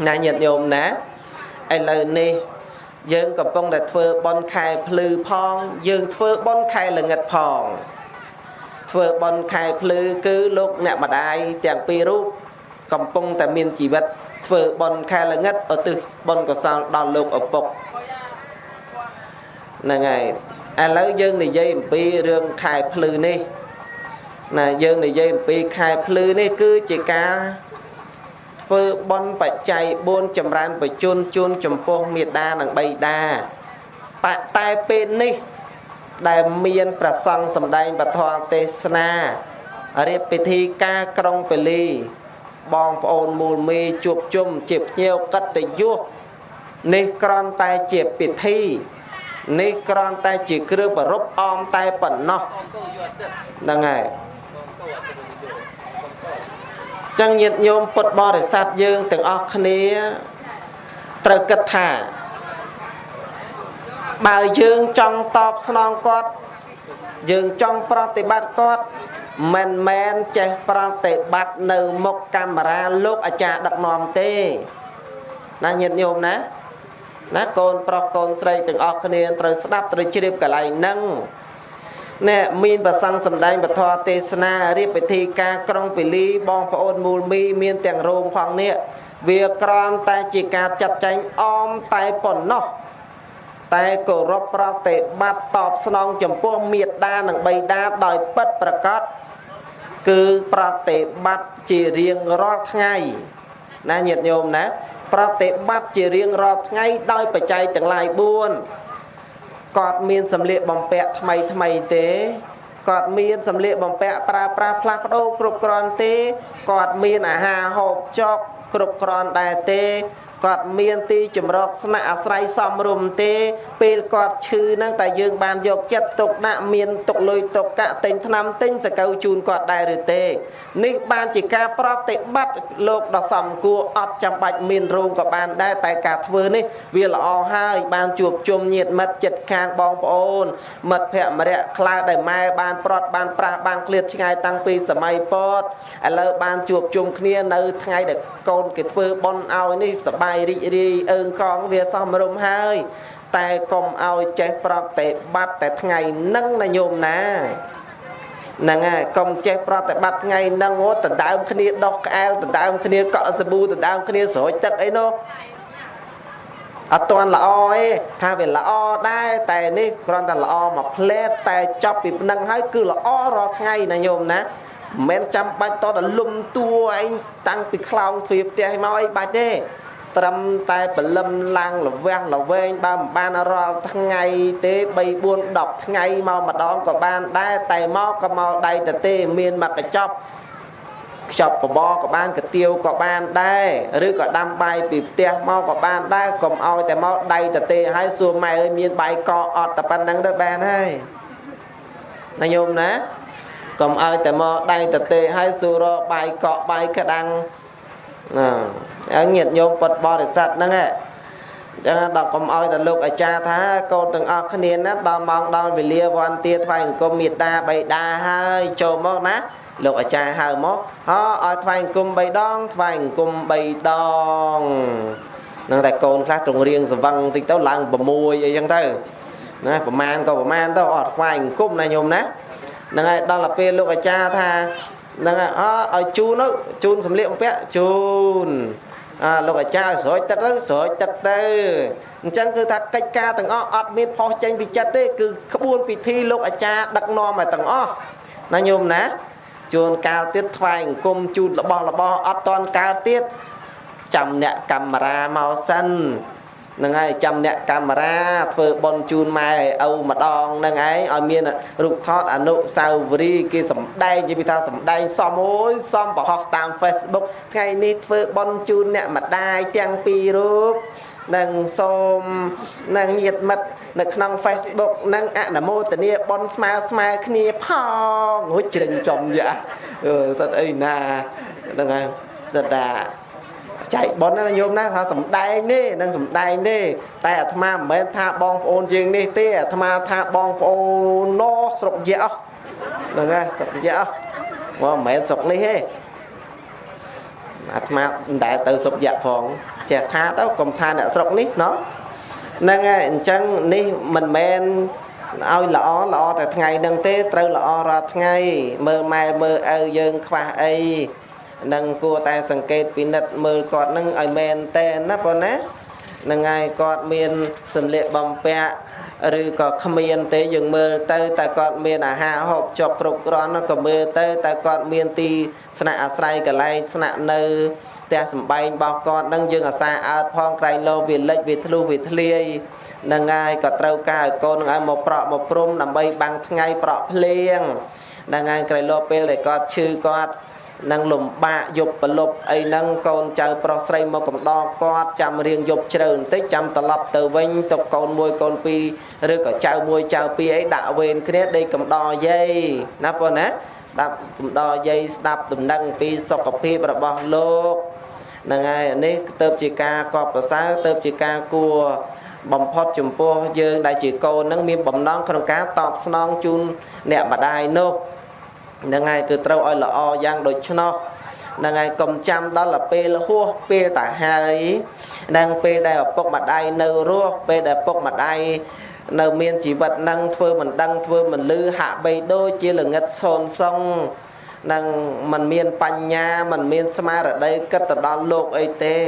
ណាញាតិញោមណាឥឡូវនេះយើងកំពុងតែធ្វើបន់ខែភ្លឺផង យើងធ្វើបន់ខែល្ងិតផង ធ្វើបន់ខែភ្លឺគឺលោកអ្នកម្ដាយទាំងពីររូបកំពុងតែមានជីវិត ធ្វើបន់ខែល្ងិតឧទ្ទិសបន់កុសលដល់លោកឪពុកហ្នឹងហើយ ឥឡូវយើងនិយាយអំពីរឿងខែភ្លឺនេះណាយើងនិយាយអំពីខែភ្លឺនេះគឺជាការធ្វើបន់បច្ច័យ4ចម្រើនបជនជូនចំពោះមេដានិងបៃតាតែពេលនេះដែលមានប្រសង់សម្ដែងពធទេសនារៀបពិធីការក្រុងពលីបងប្អូនមូលមេជួបជុំជាភ្ញៀវកតយុសនេះក្រំតែជាពិធី នេះគ្រាន់តែជាគ្រឿងប្រពអមតែប៉ុណ្ណោះហ្នឹងហើយចឹងញាតិញោមពុទ្ធបរិស័ទយើងទាំងអស់គ្នាត្រូវគិតថា បើយើងចង់តបស្នងគាត់ យើងចង់ប្រតិបត្តិគាត់មិនមែនចេះប្រតិបត្តិនៅមុខកាមេរ៉ាលោកអាចារ្យដឹកនាំទេណាញាតិញោមណា ណាកូនប្រុសកូនស្រីទាំងអស់គ្នាត្រូវស្ដាប់ត្រូវជ្រាបកន្លែងហ្នឹងណែមានប្រសង្ឃសំដែងពធទេសនារៀបពិធីការក្រុងពលីបងប្អូនមូលមីមានទាំងរោងផងនេះវាក្រំតែជាការចាត់ចែងអមតែប៉ុណ្ណោះតែគោរពប្រតិបត្តិតបស្នងចំពោះមេត្តានិងបិតាដោយពិតប្រកបគឺប្រតិបត្តិជារៀងរាល់ថ្ងៃណាញាតិញោមណា ប្រតិបត្តិជារៀងរាល់ថ្ងៃដោយបច្ច័យទាំងឡាយ4គាត់មានសម្លៀកបំពាក់ថ្មីថ្មីទេគាត់មានសម្លៀកបំពាក់ប្រើប្រាស់ផ្លាស់ប្ដូរគ្រប់គ្រាន់ទេគាត់មានអាហារហូបចុកគ្រប់គ្រាន់ដែរទេ គាត់មានទីជំរកស្នាក់អាស្រ័យសំរុំទេ ពេលគាត់ឈឺហ្នឹងតែយើងបានយកចិត្តទុកដាក់មានទុកលុយទុកកាក់ទិញថ្នាំទិញសកៅជូនគាត់ដែរឬទេនេះបានជាការប្រតិបត្តិលោកដ៏សំគួរអត់ចាំបាច់មានរោងក៏បានដែរតែការធ្វើនេះវាល្អហើយបានជួបជុំញាតិមិត្តចិត្តខាងបងប្អូន មិត្តភ័ក្តិម្នាក់ខ្លះដែលម៉ែបានប្រត់បានប្រាស់បានឃ្លាតឆ្ងាយតាំងពីសម័យពតឥឡូវបានជួបជុំគ្នានៅថ្ងៃដែលកូនគេធ្វើបន់ឲ្យនេះសបាយរីករាយអើងកងវាសមរម្យហើយ តែកុំឲ្យចេះប្រតិបត្តិតែថ្ងៃនឹងណាញោមណាហ្នឹងហើយកុំចេះប្រតិបត្តិថ្ងៃហ្នឹងអូដណ្ដើមគ្នាដោះក្អែលដណ្ដើមគ្នាកក់សាប៊ូដណ្ដើមគ្នាស្រោចទឹកអីនោះអត់ទាន់ល្អទេថាវាល្អដែរតែនេះគ្រាន់តែល្អមួយផ្លែតតែចប់ពីប៉ុណ្ណឹងហើយគឺល្អរាល់ថ្ងៃណាញោមណាមិនចាំបាច់តតលុំតួឯងតាំងពីខ្លោងទ្វារផ្ទះមកអីបាច់ទេ ត្រឹមតែបលឹមឡើងលវាស់លវែងបើមិនបានរាល់ថ្ងៃទេ3 4 10ថ្ងៃមកម្ដងក៏បានដែរតែមកក៏មកដៃទៅទេមានមកកញ្ចប់ខ្ចប់បបក៏បានកទៀវក៏បានដែរឬក៏ដាំបាយពីផ្ទះមកក៏បានដែរកុំឲ្យតែមកដៃទៅទេហើយសួរម៉ែអើយមានបាយកអត់តែប៉ុណ្្នឹងទៅបានហើយណាញោមណាកុំឲ្យតែមកដៃទៅទេហើយសួររបាយកក់បាយក្តាំងណា ហើយញាតិញោមពុតបរិស័ទហ្នឹងឯងចឹងដល់កុំឲ្យតែលោកអាចារ្យថាកូនទាំងអស់គ្នាណាដល់ម៉ោងដល់វេលាវ័នទាថ្វាយអង្គមមេត្តាបៃតាហើយចូលមកណាលោកអាចារ្យហៅមកហោឲ្យថ្វាយអង្គម3ដងថ្វាយអង្គម3ដងនឹងតែកូនខ្លះទ្រង់រៀងសវឹងតិចទៅឡើង6អីចឹងទៅណាប្រមាណក៏ប្រមាណទៅអត់ថ្វាយអង្គមណាញោមណាហ្នឹងហើយដល់ទៅពេលលោកអាចារ្យថាហ្នឹងហើយអឲ្យជូនទៅជូនសម្លៀកបំពាក់ជូន អាលោកអាចារ្យស្រោចទឹកទៅស្រោចទឹកទៅអញ្ចឹងគឺថាកិច្ចការទាំងអស់អត់មានផុសចេញពីចិត្តទេគឺក្បួនពិធីលោកអាចារ្យដឹកនាំឲ្យទាំងអស់ណាញោមណាជួនកាលទៀតថ្វាយអង្គមជូនរបស់របស់អត់តន់កាលទៀតចាំអ្នកកាមេរ៉ាមកសិន ហ្នឹងហើយចាំអ្នកកាមេរ៉ាធ្វើបន់ជូនម៉ែឪម្ដងហ្នឹងឯងឲ្យមានរូបថតអនុសាវរីយ៍គេសំដែងនិយាយថាសំដែងសមអូយសមប្រហោះតាម Facebook ថ្ងៃនេះធ្វើបន់ជូនអ្នកម្ដាយទាំងពីររូបនឹងសូមនឹងញាតមិត្តនៅក្នុង Facebook នឹងអនុមោទនាបន់ស្មើស្មើគ្នាផងរួចជ្រិញចំយ៉ាអឺសិតអីណាហ្នឹងហើយតា ចែកប៉ុនណាញោមណាថាសំដែងនេះនឹងសំដែងនេះតែអាត្មាមិនមែនថាបងប្អូនជាងនេះទេអាត្មាថាបងប្អូនណោស្រុកយៈហ្នឹងហើយស្រុកយៈមកមិនមែនស្រុកនេះទេអាត្មាមិនដែលទៅស្រុកយៈផងចេះថាទៅកុំថាអ្នកស្រុកនេះណោះហ្នឹងហើយអញ្ចឹងនេះមិនមែនឲ្យល្អល្អតែថ្ងៃហ្នឹងទេត្រូវល្អរាល់ថ្ងៃមើលម៉ែមើលឪយើងខ្វះអី នឹងគួរតែសង្កេតពិនិត្យមើលគាត់នឹងឲ្យមែនតែនណាបងណានឹងហើយគាត់មានសម្លៀកបំពាក់ឬក៏គ្មានទេយើងមើលទៅតែគាត់មានអាហារហូបចុកគ្រប់គ្រាន់ក៏មើលទៅតែគាត់មានទីស្នាក់អាស្រ័យកន្លែងស្នាក់នៅផ្ទះសំបែងរបស់គាត់នឹងយើងអាសាអើតផងក្រែងលោវាលិចវាធ្លុះវាធ្លាយនឹងហើយក៏ត្រូវការឲ្យកូននឹងឲ្យមកប្រក់មកព្រំដើម្បីបាំងថ្ងៃប្រក់ភ្លៀងនឹងហើយក្រែងលោពេលដែលគាត់ឈឺគាត់ នឹងលំបាកយប់ប្រលប់អីហ្នឹងកូនចៅប្រុសស្រីមកកំដរគាត់ចាំរៀងយប់ជ្រៅបន្តិចចាំត្រឡប់ទៅវិញទៅកូនមួយកូនពីរឬក៏ចៅមួយចៅពីរអីដាក់វេនគ្នាដេកកំដរយាយណាបងណាដាក់កំដរយាយស្ដាប់ដំណឹងពីសុខភាពរបស់លោកហ្នឹងហើយនេះទៅជាការកប់ប្រសើរទៅជាការគួរបំផុតចំពោះយើងដែលជាកូននឹងមានបំណងក្នុងការតបស្នងជូនអ្នកម្ដាយនោះ ហ្នឹងហើយគឺត្រូវឲ្យល្អយ៉ាងដូច្នោះ ហ្នឹងហើយកុំចាំដល់ពេលហួសពេលតាហើយនឹងពេលដែលឪពុកម្ដាយនៅរស់ពេលដែលឪពុកម្ដាយនៅមានជីវិតនឹងធ្វើមិនដឹងធ្វើមិនលឺហាក់បីដូចជាល្ងិតសូនសុងនឹងมันមានបញ្ញាมันមានស្មារតីគិតទៅដល់លោកអីទេ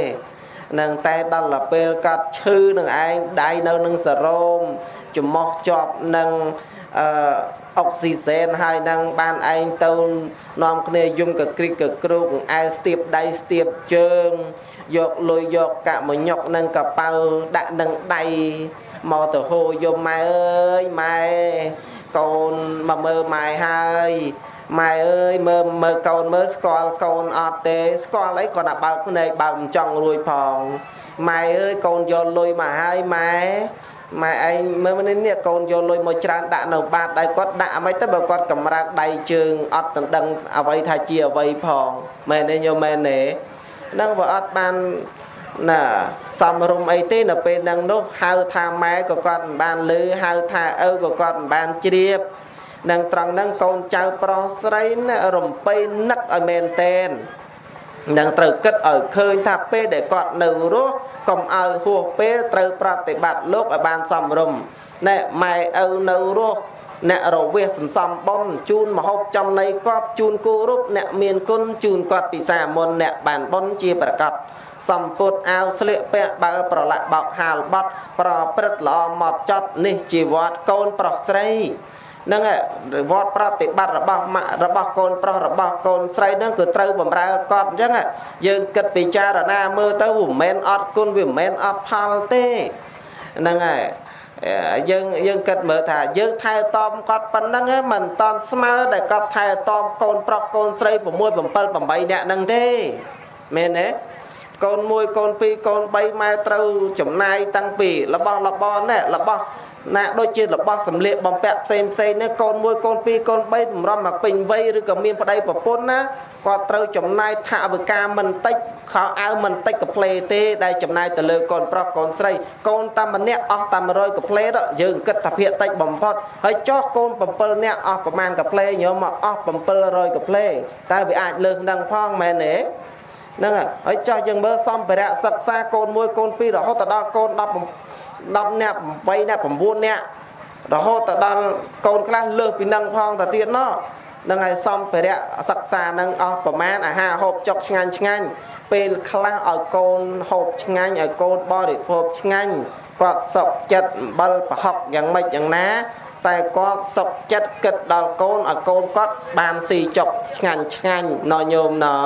នឹងតែដល់ពេលកាត់ឈឺនឹងឯងដៃនៅនឹងសរោមចំមោះជាប់នឹងអឺ អុកស៊ីហ្សែនហើយនឹងបានឯងទៅនាំគ្នាយំកក្រិចកគ្រូកអែលស្ទាបដៃស្ទាបជើងយកលុយយកកាក់មញុកនឹងកប៉ៅដាក់នឹងដៃមកទៅហូយំម៉ែអើយម៉ែកូនមកមើលម៉ែហើយម៉ែអើយមើលមើលកូនមើលស្គាល់កូនអត់ទេស្គាល់អីគាត់តែបើកភ្នែកបើកមិនចង់រួយផងម៉ែអើយកូនយកលុយមកហើយម៉ែ ម៉ែឯងមើលនេះនេះកូនយកលុយមកច្រើនដាក់នៅបាតដៃគាត់ដាក់អ្វីទៅបើគាត់កម្រើកដៃជើងអត់ដណ្ដឹងអ្វីថាជាអ្វីផងមែនទេញោមមែនទេនឹងបើអត់បានណាសំរុំអីទេនៅពេលហ្នឹងនោះហៅថាម៉ែក៏គាត់មិនបានលឺហៅថាឪក៏គាត់មិនបានជ្រាបនឹងត្រង់ហ្នឹងកូនចៅប្រុសស្រីណារំពៃនឹកឲ្យមែនតែន នឹងត្រូវគិតឲ្យឃើញថាពេលដែលគាត់នៅរស់កុំឲ្យហួសពេលត្រូវប្រតិបត្តិលោកឲ្យបានសមរម្យណែម៉ែឪនៅរស់អ្នករវេសសន្សំបុណ្យជូនមហូបចំណីកប់ជូនគូរូបអ្នកមានគុណជូនគាត់ពិសាមុនអ្នកបានបុណ្យជាប្រកាសសំពុតអាវស្លៀកពាក់បើប្រឡាក់បោកហាលបត់ប្រព្រឹត្តល្អមកចត់នេះជីវត្តកូនប្រុសស្រី នឹងវត្តប្រតិបត្តិរបស់ម៉ាក់របស់កូនប្រុសរបស់កូនស្រីនឹងគឺត្រូវបំរើគាត់អញ្ចឹងយើងគិតពិចារណាមើលទៅវាមិនមែនអត់គុណវាមិនមែនអត់ផលទេហ្នឹងហើយយើងយើងគិតមើលថាយើងថែទាំគាត់ប៉ុណ្ណឹងមិនតន់ស្មើដែលគាត់ថែទាំកូនប្រុសកូនស្រី6 7 8នាក់ហ្នឹងទេមែនទេកូន1កូន2កូន3ម៉ែត្រូវចំណាយតាំងពីរបស់របរនេះរបស់ ណាដូចជារបស់សម្លៀកបំពាក់ផ្សេងផ្សេងនេះកូនមួយកូនពីរកូនបីតម្រាំមកពេញវ័យឬក៏មានប្តីប្រពន្ធណាគាត់ត្រូវចំណាយថវិកាមិនតិចខោអាវមិនតិចកាផ្លេទេដែលចំណាយទៅលើកូនប្រុសកូនស្រីកូនតាមម្នាក់អស់តាម100កាផ្លេយើងគិតថាភាកតិចបំផុតហើយចោះកូន7នាក់អស់ប្រមាណកាផ្លេញោមមកអស់700កាផ្លេតើវាអាចលើសនឹងផងមែនទេហ្នឹងហើយចោះយើងមើលសម្ភារៈសិក្សាកូន1កូន2រហូតដល់កូន10 10នាក់8នាក់9នាក់រហូតទៅដល់កូនខ្លះលើសពីនឹងផងទៅទៀតណោះនឹងឲ្យសំភារៈសិក្សានឹងអស់ប្រមាណអាហារហូបចុកឆ្ងាញ់ឆ្ងាញ់ពេលខ្លះឲ្យកូនហូបឆ្ងាញ់ឲ្យកូនបរិភោគឆ្ងាញ់គាត់សុខចិត្តអំបិលប្រហុកយ៉ាងម៉េចយ៉ាងណា តែគាត់សុខចិត្តគិតដល់កូនឲ្យកូនគាត់បានស៊ីចុកឆ្ងាញ់ឆ្ងាញ់ណោញោមណោ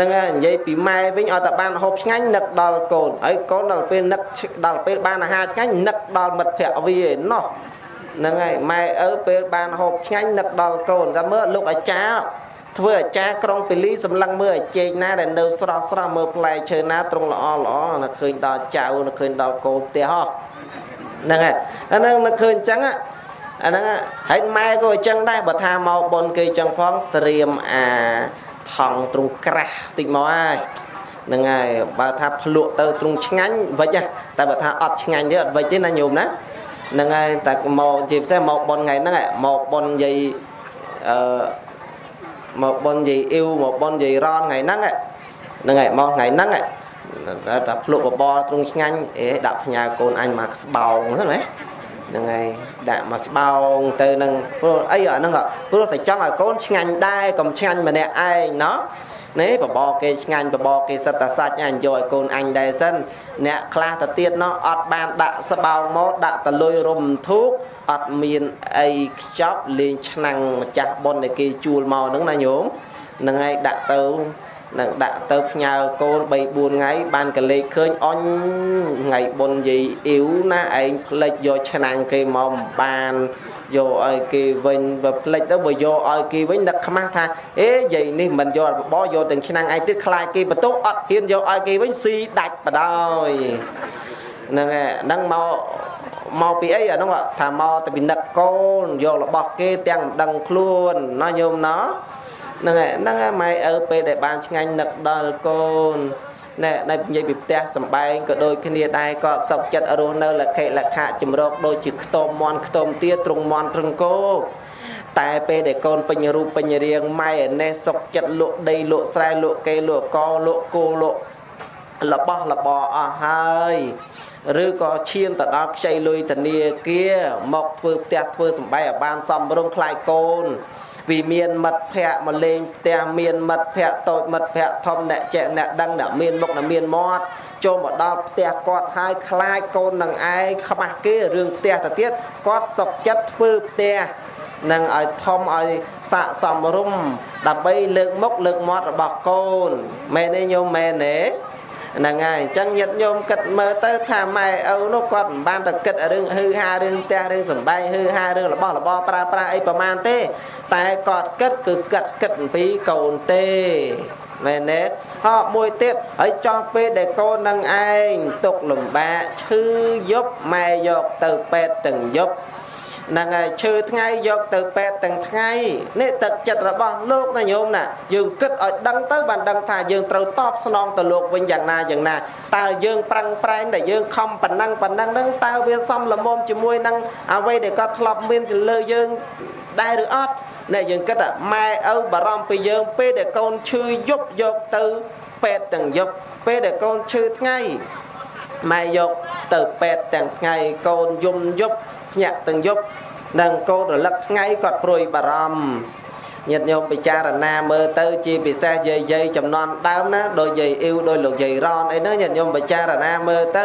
នឹងនិយាយពីម៉ែវិញឲ្យតែបានហូបឆ្ងាញ់នឹកដល់កូនហើយកូនដល់ពេលនឹកដល់ពេលបានអាហារឆ្ងាញ់នឹកដល់មិត្តភក្តិវាឯណោះហ្នឹងហើយម៉ែឪពេលបានហូបឆ្ងាញ់នឹកដល់កូនតែមើលលោកអាចារ្យធ្វើអាចារ្យក្រុងពលីសម្លឹងមើលអាជែកណាដែលនៅស្រស់ស្រស់មើលផ្លែឈើណាត្រង់ល្អល្អនៅឃើញដល់ចៅនៅឃើញដល់កូនផ្ទះហ៎ហ្នឹងហើយអាហ្នឹងនៅឃើញអញ្ចឹងអាហ្នឹងហើយម៉ែក៏អញ្ចឹងដែរបើថាមកប៉ុនគេអញ្ចឹងផងត្រៀមអា ថង់ទ្រុងក្រាស់តិចមកហើយហ្នឹងហើយបើថាភ្លក់ទៅទ្រុងឆ្ងាញ់វិចតែបើថាអត់ឆ្ងាញ់ទេអត់វិចទេណាញោមណាហ្នឹងហើយតែមកជាពិសេសមកប៉ុនថ្ងៃហ្នឹងមកប៉ុននិយាយអឺមកប៉ុននិយាយអ៊ីវមកប៉ុននិយាយរនថ្ងៃហ្នឹងហ្នឹងហើយមកថ្ងៃហ្នឹងតែភ្លក់បបរទ្រុងឆ្ងាញ់អេដាក់ផ្ញើកូនអញមកស្បោងហ្នឹងណា ហ្នឹងហើយដាក់មកស្បោងទៅនឹងព្រោះអីអាហ្នឹងព្រោះតែចង់ឲ្យកូនឆ្ងាញ់ដែរកុំឆ្ងាញ់ម្នាក់ឯងណោះនេះបបរគេឆ្ងាញ់បបរគេសិតតែសាច់អញយកឲ្យកូនអញដែរសិនអ្នកខ្លះទៅទៀតណោះអត់បានដាក់ស្បោងមកដាក់តលុយរុំធូកអត់មានអីខ្ចប់លេងឆ្នាំងម្ចាស់ប៉ុនដែលគេជួលមកហ្នឹងណាញោមហ្នឹងហើយដាក់ទៅ នឹងដាក់ទៅផ្ញើកូន3 4ថ្ងៃបានកលេចឃើញអញថ្ងៃបុណ្យយាយអ៊ីវណាឯងផ្លិចយកឆ្នាំងគេមកបានយកឲ្យគេវិញបើផ្លិចទៅបើយកឲ្យគេវិញនឹកខ្មាស់ថាអេយាយនេះមិនយកបបយកទាំងឆ្នាំងឯងទៀតខ្លាចគេបន្ទោអត់ហ៊ានយកឲ្យគេវិញស៊ីដាច់បដ ாய் ហ្នឹងហើយហ្នឹងមកមកពីអីអានោះថាមកទៅពីនឹកកូនយករបស់គេទាំងមិនដឹងខ្លួនណាញោមណា ហ្នឹងហើយហ្នឹងហើយម៉ែឪពេលដែលបានឆ្ងាញ់នឹកដល់កូនណែដែលនិយាយពីផ្ទះសំបែងក៏ដូចគ្នាដែរក៏សុខចិត្តរស់នៅលក្ខិលក្ខៈចម្រោកដូចជាខ្ទមមន់ខ្ទមទាត្រង់មន់ត្រង់គោតែពេលដែលកូនពេញរូបពេញរាងម៉ែឯនេះសុកចិត្តលក់ដីលក់ស្រែលក់គេលក់កលក់គោលក់របស់របរអស់ហើយឬក៏ឈានទៅដល់ខ្ចីលុយធនាគារមកធ្វើផ្ទះធ្វើសំបែងឲ្យបានសំរុំខ្លាយកូន vì មានមិត្តភ័ក្តិមកលេងផ្ទះមានមិត្តភ័ក្តិតូចមិត្តភ័ក្តិធំអ្នកចេះអ្នកដឹងអ្នកមានមុខអ្នកមានមាត់ចូលមកដល់ផ្ទះគាត់ហើយខ្លាចកូននឹងឯងខ្មាស់គេរឿងផ្ទះទៅទៀតគាត់សុកចិត្តធ្វើផ្ទះនឹងឲ្យធំឲ្យស័កសមរម្យដើម្បីលើកមុខលើកមាត់របស់កូនមែនទេញោមមែនទេ ហ្នឹងហើយអញ្ចឹងញាតិញោមគិតមើលទៅថាម៉ែឪនោះគាត់មិនបានតែគិតរឿងហឺហារឿងផ្ទះរឿងសំបែងហឺហារឿងរបស់របរប្រើប្រាស់អីប្រមាណទេ តែគាត់គិតគឺគិតគិតអំពីកូនទេមែនទេហោមួយទៀតហើយចង់ពេលដែលកូននឹងឯងទុកលំបាកឈឺយប់ម៉ែយកទៅពេទ្យទាំងយប់ ហ្នឹងហើយឈើថ្ងៃយកទៅពេទ្យទាំងថ្ងៃនេះទឹកចិត្តរបស់លោកណាញោមណាយើងគិតឲ្យដឹងទៅបានដឹងថាយើងត្រូវតបស្នងទៅលោកវិញយ៉ាងណាយ៉ាងណាតើយើងប្រឹងប្រែងដែលយើងខំប៉ុណ្ណឹងប៉ុណ្ណឹងហ្នឹងតើវាសមល្មមជាមួយនឹងអ្វីដែលគាត់ធ្លាប់មានទៅលើយើងដែរឬអត់អ្នកយើងគិតថាម៉ែឪបារម្ភពីយើងពេលដែលកូនឈឺយប់យកទៅពេទ្យទាំងយប់ពេលដែលកូនឈឺថ្ងៃម៉ែយកទៅពេទ្យទាំងថ្ងៃកូនយំយប់ ភ្ញាក់ទាំងយប់និងកូនរលឹកថ្ងៃគាត់ព្រួយបារម្ភញាតិញោមពិចារណាមើលទៅជាពិសេសយាយយាយចំនួនដើមណាដោយយាយអ៊ីវដោយលោកយាយរនអីហ្នឹងញាតិញោមពិចារណាមើលទៅ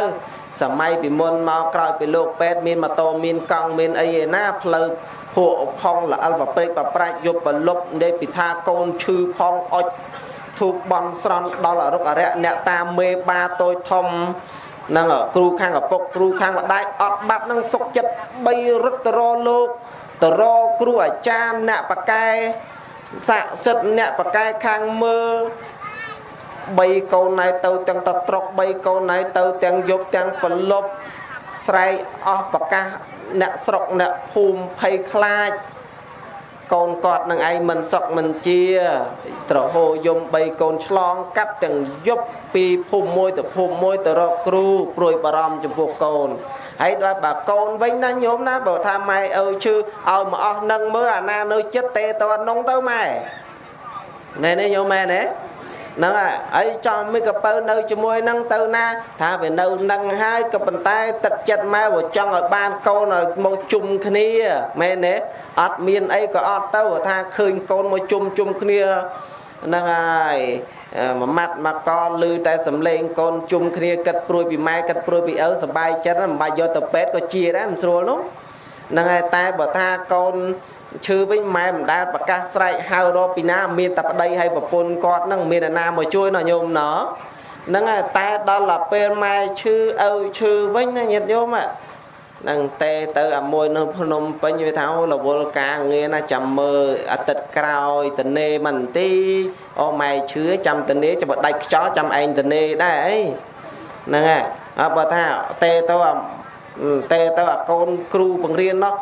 សម័យពីមុនមកក្រោយពីលោកពេទ្យមានម៉ូតូមានកង់មានអីឯណាផ្លូវភក់ផុងល្អិលបព្រិចបប្រាច់យប់បលប់នៃពីថាកូនឈឺផងអុចធូបបន់ស្រន់ដល់អរុកអរិយអ្នកតាមមេបាតូចធំ នឹងគ្រូខាងឪពុកគ្រូខាងម្ដាយអត់បាត់នឹងសុកចិត្ត3រត់ទៅរលោកទៅរគ្រូអាចារ្យអ្នកបកែស័ក្តិសិទ្ធអ្នកបកែខាងមើល3កូនណៃទៅទាំងតត្រុក3កូនណៃទៅទាំងយប់ទាំងប្រលប់ស្រែកអស់ប្រកាសអ្នកស្រុកអ្នកភូមិភ័យខ្លាច កូនគាត់នឹងឯងមិនសុកមិនជា ត្រហោយំ3កូនឆ្លង កាត់ទាំងយប់ពីភូមិមួយទៅភូមិមួយទៅរកគ្រូព្រួយបារម្ភចំពោះកូនហើយដល់បើកូនវិញណាញោមណាបើថាម៉ែឪឈឺឲ្យមកអស់នឹងមើលអាណានៅចិត្តទេតនងទៅម៉ែណែនេះញោមម៉ែណែ ហ្នឹងហើយចំមីកពៅនៅជាមួយនឹងទៅណាថាវានៅនឹងហើយក៏ប៉ុន្តែទឹកចិត្តម៉ែវាចង់ឲ្យបានកូនឲ្យមកជុំគ្នាមែនទេអត់មានអីក៏អត់ទៅថាឃើញកូនមកជុំជុំគ្នាហ្នឹងហើយមួយម៉ាត់មកកលឺតែសំឡេងកូនជុំគ្នាគិតព្រួយពីម៉ែគិតព្រួយពីឪសบายចិត្តមិនបាច់យកទៅពេទ្យក៏ជាដែរមិនស្រួលនោះហ្នឹងហើយតែបើថាកូន ឈឺវិញម៉ែមិនដែលប្រកាសស្រែកហៅរកពីណាមានតែប្តីឲ្យប្រពន្ធគាត់នឹងមានអ្នកណាមកជួយណោះញោមណោះហ្នឹងហើយតែដល់ទៅពេលម៉ែឈឺឪឈឺវិញណាញាតិញោមហ្នឹងទេទៅអាមួយនៅភ្នំពេញវាថារវល់ការងារណាចាំមើលអាទិត្យក្រោយតនេមិនទីអូម៉ែឈឺចាំតនេចាំដាច់ខ្យល់ចាំឯងតនេដែរអីហ្នឹងហើយអើបើថាទេទៅទេទៅអាកូនគ្រូបង្រៀននោះ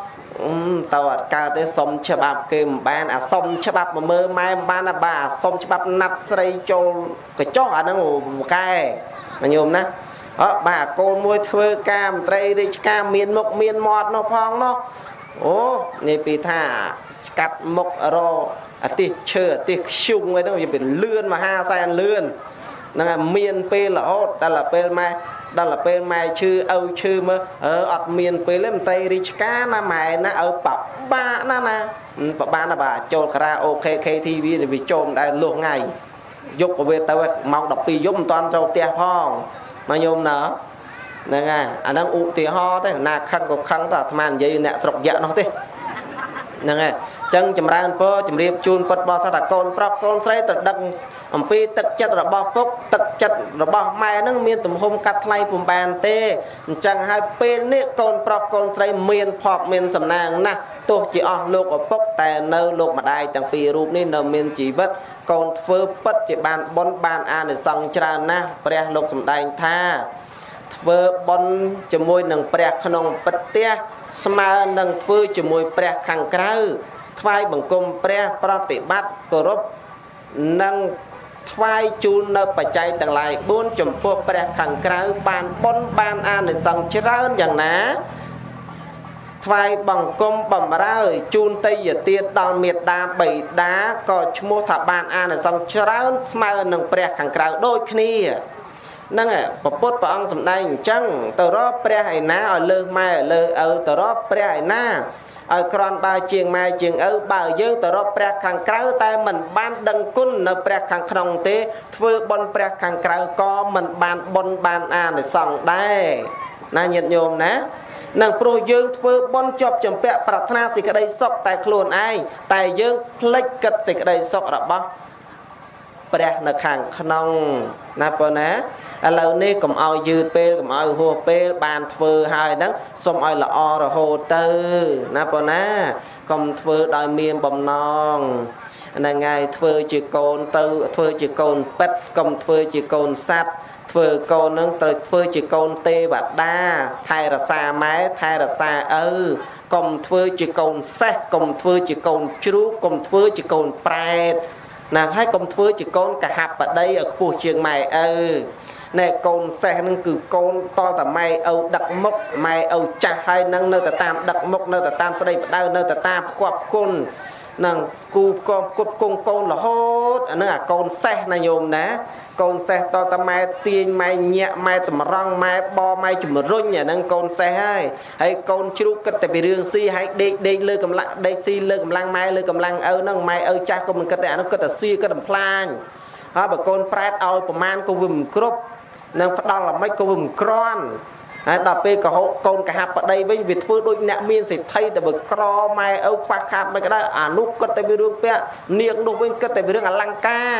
ទៅអត់កើតទេសុំច្បាប់គេមិនបានអាសុំច្បាប់មកមើលម៉ែមិនបានអាបាទអាសុំច្បាប់ណាត់ស្រីចូលកញ្ចក់អាហ្នឹងមួកែញោមណាអើបាទកូនមួយធ្វើការមន្ត្រីរាជការមានមុខមានមាត់នោះផងនោះអូនិយាយពីថាស្កាត់មុខរអាទិសឈើអាទិសខ្ជុំអីហ្នឹងវាលឿនមហាសែនលឿនហ្នឹងហើយមានពេលរហូតដល់ពេលម៉ែ ដល់ទៅពេលម៉ែឈឺឪឈឺមើលអឺអត់មានពេលទេមន្ត្រីរាជការណាម៉ែណាឪបបាក់ណាណាបបាក់ណាបាទចូលការ៉ាអូខេ KTV វាចូលមិនដែលលុះថ្ងៃយប់ក៏វាទៅម៉ោង12យប់មិនតាន់ចូលផ្ទះផងមកញោមណាហ្នឹងហើយអាហ្នឹងឧទាហរណ៍ទេណាខឹងក៏ខឹងទៅអាត្មានិយាយអ្នកស្រុកយៈនោះទេ ហ្នឹងហើយអញ្ចឹងចម្រើនពរជម្រាបជូនពុតបរិស័ទថាកូនប្រុសកូនស្រីត្រូវដឹងអំពីទឹកចិត្តរបស់ពុកទឹកចិត្តរបស់ម៉ែនឹងមានទំហំកាត់ថ្លៃពុំបានទេអញ្ចឹងហើយពេលនេះកូនប្រុសកូនស្រីមានភ័ព្វមានសំណាងណាស់ទោះជាអស់លោកឪពុកតែនៅលោកម្ដាយទាំងពីររូបនេះនៅមានជីវិតកូនធ្វើពិតជាបានបុណ្យបានអានិសង្សច្រើនណាស់ព្រះលោកសម្ដែងថាធ្វើបុណ្យជាមួយនឹងព្រះក្នុងពិតផ្ទះ ស្មើនឹងធ្វើជាមួយព្រះខាងក្រៅថ្វាយបង្គំព្រះប្រតិបត្តិគោរពនិងថ្វាយជូននៅបច្ច័យទាំងឡាយ4ចំពោះព្រះខាងក្រៅបានបុណ្យបានអានិសង្សច្រើនយ៉ាងណាថ្វាយបង្គំបំរើជូនតេយ្យទានដល់មេត្តាបិតាក៏ឈ្មោះថាបានអានិសង្សច្រើនស្មើនឹងព្រះខាងក្រៅដូចគ្នា ហ្នឹងពពុទ្ធព្រះអង្គសម្ដែងអញ្ចឹងទៅរកព្រះឯណាឲ្យលើសម៉ែលើសឪទៅរកព្រះឯណាឲ្យក្រន់បើជាងម៉ែជាងឪបើយើងទៅរកព្រះខាងក្រៅតែមិនបានដឹងគុណនៅព្រះខាងក្នុងទេធ្វើបុណ្យព្រះខាងក្រៅក៏មិនបានបុណ្យបានអានិសង្សដែរណាញាតិញោមណានឹងព្រោះយើងធ្វើបន់ជាប់ចម្ពាក់ប្រាថ្នាសេចក្តីសុខតែខ្លួនឯងតែយើងភ្លេចគិតសេចក្តីសុខរបស់ ព្រះនៅខាងក្នុងណាប៉ុណ្ណាឥឡូវនេះកុំឲ្យយឺតពេលកុំឲ្យហួសពេលបានធ្វើហើយហ្នឹងសូមឲ្យល្អរហូតទៅណាប៉ុណ្ណាកុំធ្វើដោយមានបំណងហ្នឹងហើយធ្វើជាកូនទៅធ្វើជាកូនប៉ិតកុំធ្វើជាកូនសัตว์ធ្វើកូននឹងត្រូវធ្វើជាកូនទេវតាថែរក្សាម៉ែថែរក្សាឪកុំធ្វើជាកូនសេះកុំធ្វើជាកូនជ្រូកកុំធ្វើជាកូនប្រែត ណាហើយកុំធ្វើជាកូនកហបតីឲ្យខ្ពស់ជាងម៉ែឪណែកូនសេះនឹងគឺកូនតតតែម៉ែឪដឹកមុខម៉ែឪចាស់ហើយនឹងនៅតែតាមដឹកមុខនៅតែតាមស្ដីបដៅនៅតែតាមផ្គប់គុណនឹងគូកងគប់គង់កូនរហូតអានឹងអាកូនសេះណាញោមណា កូនសេះតតម៉ែទាញម៉ែញាក់ម៉ែតម្រង់ម៉ែបម៉ែជំរុញអានឹងកូនសេះហើយហើយកូនជ្រូកគិតតែពីរឿងស៊ីហើយដេកដេកលើកម្លាំងដេកស៊ីលើកម្លាំងម៉ែលើកម្លាំងឪហ្នឹងម៉ែឪចាស់ក៏មិនគិតតែអានោះគិតតែស៊ីគិតបំផ្លាញហើយបើកូនប្រែតឲ្យប្រមាណក៏វាមិនគ្រប់ នឹងផ្ដាល់ល្មិចក៏វាមិនក្រាន់ហើយដល់ពេលកុហកកូនកហបដីវិញវាធ្វើដូចអ្នកមានសេដ្ឋីតែបើក្រម៉ែឪខ្វះខាតមិនក៏ដោយអានោះគិតតែពីរឿងពាក់នាងនោះវិញគិតតែពីរឿងអលង្ការ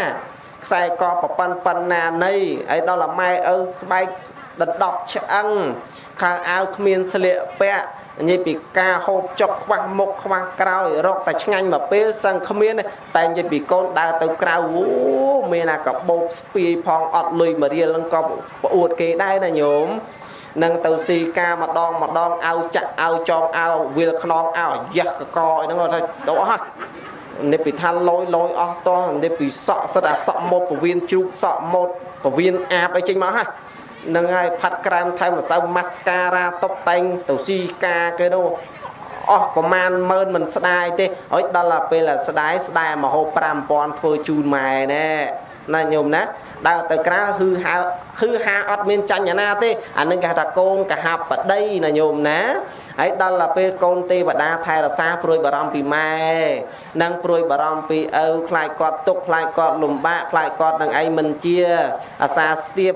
ខ្សែកប្រប៉ាន់ប៉ុណ្ណានៃហើយដល់ម៉ែឪស្បែកដណ្ដប់ឆ្អឹងខាងអាវគ្មានស្លៀកពាក់ និយាយពីការហូបចុកខ្វះមុខខ្វះក្រោយរកតែឆ្ងាញ់មកពេលសឹងគ្មានតែនិយាយពីកូនដើរទៅក្រៅអូមានអាកបោបស្ពាយផងអត់លុយមករៀលនឹងក៏ប្អួតគេដែរណាញោមនឹងទៅស៊ីការម្ដងម្ដងអោចាក់អោចងអោវាលខ្នងអោយះកកអីហ្នឹងគាត់ថាទៅអស់ហ่ะនេះពីថាលយលយអស់តោះនេះពីសក់សិតអាសក់មុតពវៀនជ្រូកសក់មុតពវៀនអាបអីចេញមកហ่ะ នឹងហើយផាត់ក្រាមថែមម្សៅម៉ាស្ការ៉ាតុបតែងទៅស៊ីការគេនោះអស់ប្រមាណម៉ឺនមិនស្ដាយទេហើយដល់ពេលស្ដាយស្ដាយមហូប5000ធ្វើជូនម៉ែណែណាញោមណាដើរទៅក្រៅហឺហៅហឺហាអត់មានចាញ់ណាទេអានឹងគេថាកូនកហបដីណាញោមណាហើយដល់ទៅពេលកូនទេវតាថែរក្សាព្រួយបារម្ភពីម៉ែនិងព្រួយបារម្ភពីឪខ្លាចគាត់ទុកខ្លាចគាត់លំបាកខ្លាចគាត់នឹងឯងមិនជាអាសាស្ទាប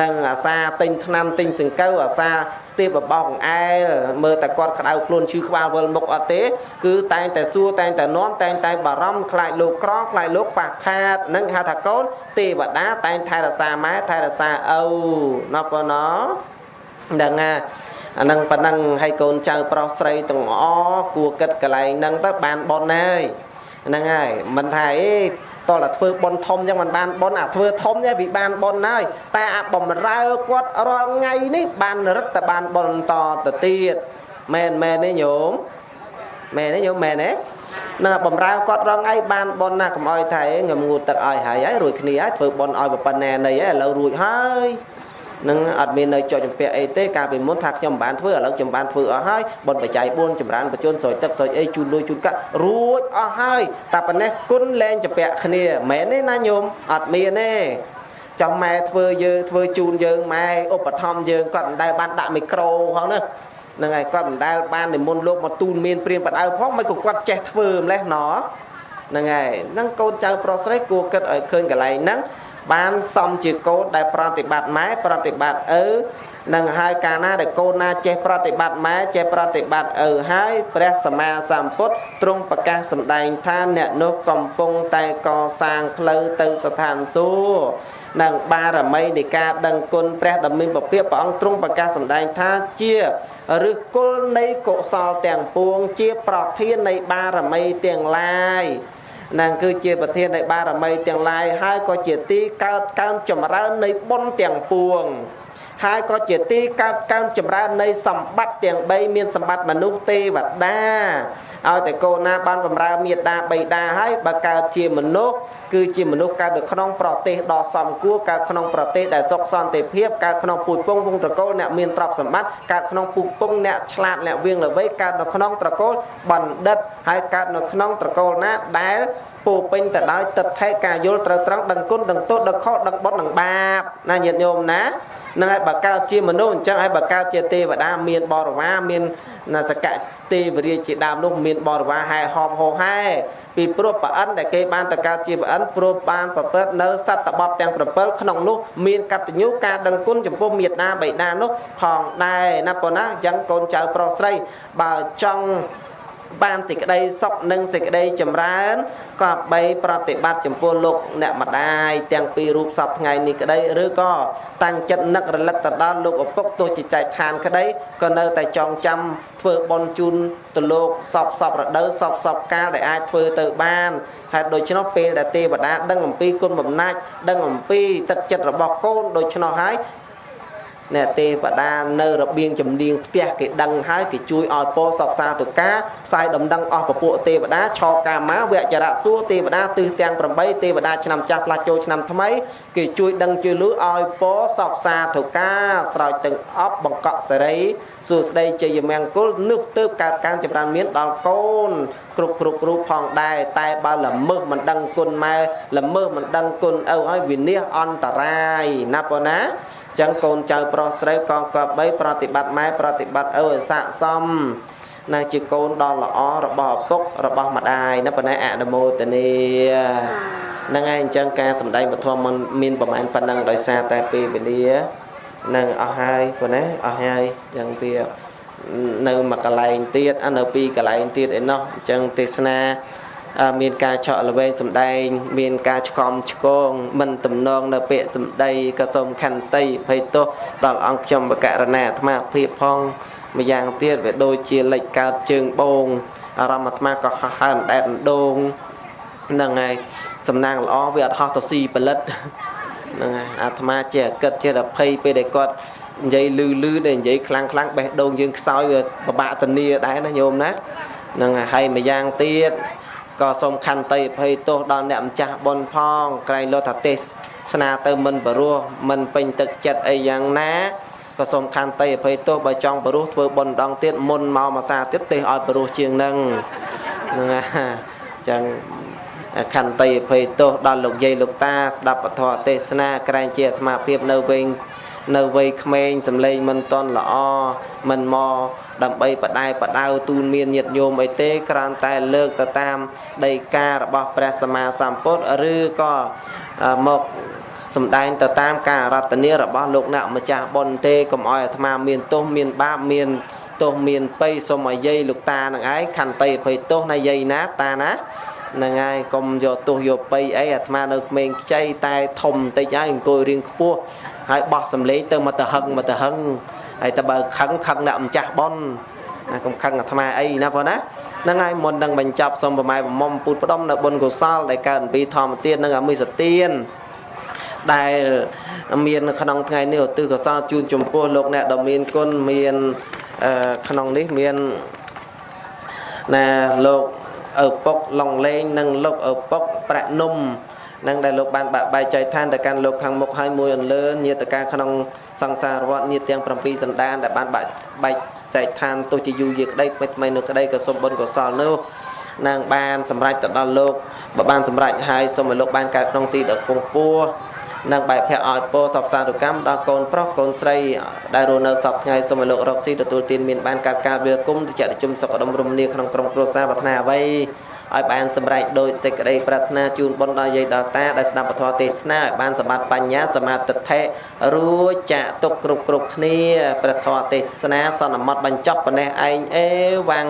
និងអាសាទិញថ្នាំទិញសង្កូវអាសាស្ទាបបបោកអែលមើលតែគាត់ក្តៅខ្លួនឈឺក្បាលវិលមុខអត់ទេ គឺតែងតែសួរតែងតែនាំតែងតែបារម្ភខ្លាចលោកក្រខ្លាចលោកប៉ះខាតនឹងហៅថាកូនទេវតាតែងថែរក្សាម៉ែថែរក្សាឪណោះប៉ុណ្ណោះដឹងណាអានឹងប៉ណ្ណឹងឲ្យកូនចៅប្រុសស្រីទាំងអគួរគិតកន្លែងហ្នឹងទៅបានប៉ុនហើយហ្នឹងហើយមិនថាអី តតែធ្វើប៉ុនធំចឹងមិនបានប៉ុនអាធ្វើធំទេវាបានប៉ុនហើយតែអាបំរើគាត់រាល់ថ្ងៃនេះបានរឹតតែបានប៉ុនតទៅទៀតមែនមែនទេញោមមែនទេញោមមែនទេណាបំរើគាត់រងថ្ងៃបានប៉ុនណាកុំអោយថាឯងងងូតទឹកឲ្យហើយហើយរួចគ្នាហើយធ្វើប៉ុនឲ្យប៉ុណ្ណែនៃហើយឥឡូវរួចហើយ នឹងអត់មាននៅចុចចម្ពាក់អីទេកាលពីមុនថាខ្ញុំមិនបានធ្វើឥឡូវខ្ញុំបានធ្វើអស់ហើយបុណ្យបច្ច័យ4ចម្រើនបញ្ជនស្រោចទឹកស្រោចអីជូនលុយជូនកាក់រួចអស់ហើយតែប៉ុណ្ណេះគុណលែងចម្ពាក់គ្នាមែនទេណាញោមអត់មានទេចាំម៉ែធ្វើយើងធ្វើជូនយើងម៉ែឧបត្ថម្ភយើងគាត់មិនដែលបានដាក់មីក្រូផងណាហ្នឹងហើយគាត់មិនដែលបាននិមន្តលោកមកទូនមានព្រាមបដៅផងមិនក៏គាត់ចេះធ្វើម្លេះណហ្នឹងហើយហ្នឹងកូនចៅប្រុសស្រីគួរគិតឲ្យឃើញកន្លែងហ្នឹង បានសំជាកូនដែលប្រតិបត្តិម៉ែប្រតិបត្តិឪនឹងហើយកាលណាដែលកូនណាចេះប្រតិបត្តិម៉ែចេះប្រតិបត្តិឪហើយព្រះសម្មាសម្ពុទ្ធទ្រង់ប្រកាសសម្ដែងថាអ្នកនោះកំពុងតែកសាងផ្លូវទៅស្ថានសួគ៌និងបារមីនៃការដឹងគុណព្រះដ៏មានពពាកព្រះអង្គទ្រង់ប្រកាសសម្ដែងថាជាឫសគល់នៃកុសលទាំងពួងជាប្រធាននៃបារមីទាំងឡាយ នឹងគឺជាប្រធាននៃបារមីទាំងឡាយហើយក៏ជាទីកើតកើនចម្រើននៃបុណ្យទាំងពួងហើយក៏ជាទីកើតកើនចម្រើននៃសម្បត្តិទាំង3មានសម្បត្តិមនុស្សទេវតា ឲ្យតែកូនណាបានបម្រើមេត្តាបិតាហើយបើកើតជាមនុស្សគឺជាមនុស្សកើតនៅក្នុងប្រទេសដ៏សមគួរកើតក្នុងប្រទេសដែលសុខសន្តិភាពកើតក្នុងពូជពងវងត្រកូលអ្នកមានទ្រព្យសម្បត្តិកើតក្នុងពូជពងអ្នកឆ្លាតអ្នកវៀងល្វីកើតនៅក្នុងត្រកូលបណ្ឌិតហើយកើតនៅក្នុងត្រកូលណាដែលពោពេញទៅដោយទឹកថេការយល់ត្រូវត្រង់ដឹងគុណដឹងទោសដឹងខុសដឹងបុណ្យដឹងបាបណាញាតិញោមណានឹងហើយបើកើតជាមនុស្សអញ្ចឹងហើយបើកើតជាទេវតាមានបរិវារមានសក ទេវរាជជាដើមនោះមានបរិវារហែហោមហោហែពីព្រោះប្រអិនដែលគេបានតកើតជាប្រអិនព្រោះបានប្រព្រឹត្តនៅសត្វបទទាំង7ក្នុងនោះមានកតញ្ញូការដឹងគុណចំពោះមេត្តាបិតានោះផងដែរណាប៉ុណ្ណាអញ្ចឹងកូនចៅប្រុសស្រីបើចង់ បានសេចក្តីសុខនិងសេចក្តីចម្រើនក៏បីប្រតិបត្តិចំពោះលោកអ្នកម្ដាយទាំងពីររូបសពថ្ងៃនេះក្តីឬក៏តាំងចិត្តនឹករលឹកទៅដល់លោកឪពុកទោះជាចែកឋានក្តីក៏នៅតែចងចាំធ្វើបន់ជូនទៅលោកសពសពរដូវសពសពកាលដែលអាចធ្វើទៅបានហេតុដូច្នោះពេលដែលទេវតាដឹងអំពីគុណបំណាច់ដឹងអំពីទឹកចិត្តរបស់កូនដូច្នោះហើយ អ្នកទេវតានៅរបៀងចំនៀងផ្ទះគេដឹងហើយគេជួយឲ្យពោសពសាទុកាផ្សាយដំណឹងអស់ពពួកទេវតាឆោកាមាវចរៈសួរទេវតាទិសទាំង8ទេវតាឆ្នាំចាស់ផ្លាស់ចូលឆ្នាំថ្មីគេជួយដឹងជួយលឺឲ្យពោសពសាទុកាស្រោចទាំងអប់បង្កក់សេរីសួស្ដីជ័យមង្គលនោះទើបកើតការចម្រើនមានដល់កូនគ្រប់គ្រប់រូបផងដែរតែបើល្មើសមិនដឹងគុណម៉ែល្មើសមិនដឹងគុណឪឲ្យវិនិច្ឆ័យអន្តរាយណាប៉ុណ្ណាចឹងកូនចៅប្រុសស្រីកងកបីប្រតិបត្តិម៉ែប្រតិបត្តិឪឲ្យស័កសមណាជាកូនដ៏ល្អរបស់ឪពុករបស់ម្ដាយណាប៉ុណ្ណេះអនុមោទនាហ្នឹងហើយអញ្ចឹងការសម្ដែងពធមមានប្រហែលប៉ុណ្ណឹងដោយសារតែពេលវេលានឹងអស់ហើយប៉ុណ្ណេះអស់ហើយអញ្ចឹងវានៅមួយកន្លែងទៀតនៅពីរកន្លែងទៀតឯណោះអញ្ចឹងទេសនា មានការឆក់ល្វែងសម្ដែង មានការឆ្កំឆ្គងមិនទំនងនៅពាក្យសម្ដីក៏សូមខន្តីភ័យទោសដល់អង្គខ្ញុំបកករណាអាត្មាភាពផងម្យ៉ាងទៀតវាដូចជាលេចកើតជើងបងអារម្មណ៍អាត្មាក៏ហោះហើរដែតដងហ្នឹងហើយសំណាងល្អវាអត់ហោះទៅស៊ីផលិតហ្នឹងហើយអាត្មាជាគិតជាភ័យពេលដែលគាត់និយាយលឺលឺដែលនិយាយខ្លាំងខ្លាំងបេះដូងយើងខ្សោយវាពិបាកធានាដែរណាញោមណាហ្នឹងហើយម្យ៉ាងទៀត ក៏សូមខន្តីអភ័យទោសដល់អ្នកម្ចាស់បុណ្យផងក្រែងលោថាទេសស្នាទៅមិនបរោះមិនពេញទឹកចិត្តអីយ៉ាងណាក៏សូមខន្តីអភ័យទោសបើចង់បរោះធ្វើបុណ្យដងទៀតមុនមកមួយសាទៀតទេសឲ្យបរោះជាងនឹងហ្នឹងណាចឹងខន្តីអភ័យទោសដល់លោកយាយលោកតាស្ដាប់ពធទេសនាក្រែងជាអាត្មាភាពនៅវិញ នៅវ័យក្មេងសំឡេងមិនតន់ល្អមិនមកដើម្បីបដែបដៅទូនមានញាតញោមអីទេគ្រាន់តែលើកទៅតាមដីការបស់ព្រះសម្មាសម្ពុទ្ធឬក៏មកសំដែងទៅតាមការរតនារបស់លោកអ្នកម្ចាស់បុណ្យទេកុំឲ្យអាត្មាមានទោសមានបាបមានទោសមានបៃសុំឲ្យយាយលោកតានឹងឯងខន្តីអភ័យទោសណាយាយណាតាណាហ្នឹងហើយកុំយកទោសយកបៃអីអាត្មានៅក្មេងខ្ចីតែធំបន្តិចហើយអង្គុយរៀងខ្ពស់ ហើយបោះសំលេងទៅមកទៅហឹងមកទៅហឹងហើយតើបើខឹងខឹងអ្នកម្ចាស់ប៉ុនណាកុំខឹងអាត្មាអីណាបងណាហ្នឹងហើយមុននឹងបញ្ចប់សូមប្រម៉ែប្រមុំពុទ្ធផ្ដុំនៅបុណ្យកុសលដែលកើតអំពីធម្មទាននិងអមិសទានដែលមានក្នុងថ្ងៃនេះឧទ្ទិសកុសលជូនចំពោះលោកអ្នកដ៏មានគុណមានក្នុងនេះមានណាលោកឪពុកឡុងលេងនិងលោកឪពុកប្រាក់នំ នឹងដែលលោកបានបាក់បែកចែកឋានទៅកាន់លោកខាងមុខហើយមួយអន្លើញាតកាក្នុងសង្សារវត្តញាតទាំង7សន្តានដែលបានបាក់បែកចែកឋានទោះជាយូរយារក្តីថ្មីថ្មីនោះក្តីក៏សូមបុណ្យកុសលនោះនឹងបានសម្រេចទៅដល់លោកបើបានសម្រេចហើយសូមឲ្យលោកបានកើតក្នុងទីដ៏គង់ពោះនិងបែបភ័ក្រឲ្យពោសពសារុកម្មដល់កូនប្រុសកូនស្រីដែលរស់នៅសពថ្ងៃសូមឲ្យលោករកស៊ីទទួលទានមានបានកើតការវាគុំតិចតិជុំសុខដុមរមនាក្នុងក្រុមគ្រួសារប្រាថ្នាអ្វី ឲ្យបានសម្រេចដោយសេចក្តីប្រាថ្នាជូនបុណ្យដល់យាយដល់តាដែលស្ដាប់ពធទេសនាឲ្យបានសម្បត្តិបញ្ញាសមាធិធិរួចចាក់ទុកគ្រប់គ្រប់គ្នាព្រះធម៌ទេសនាសន្មត់បញ្ចប់ប៉ុណ្ណេះឯងអេវ៉ាំង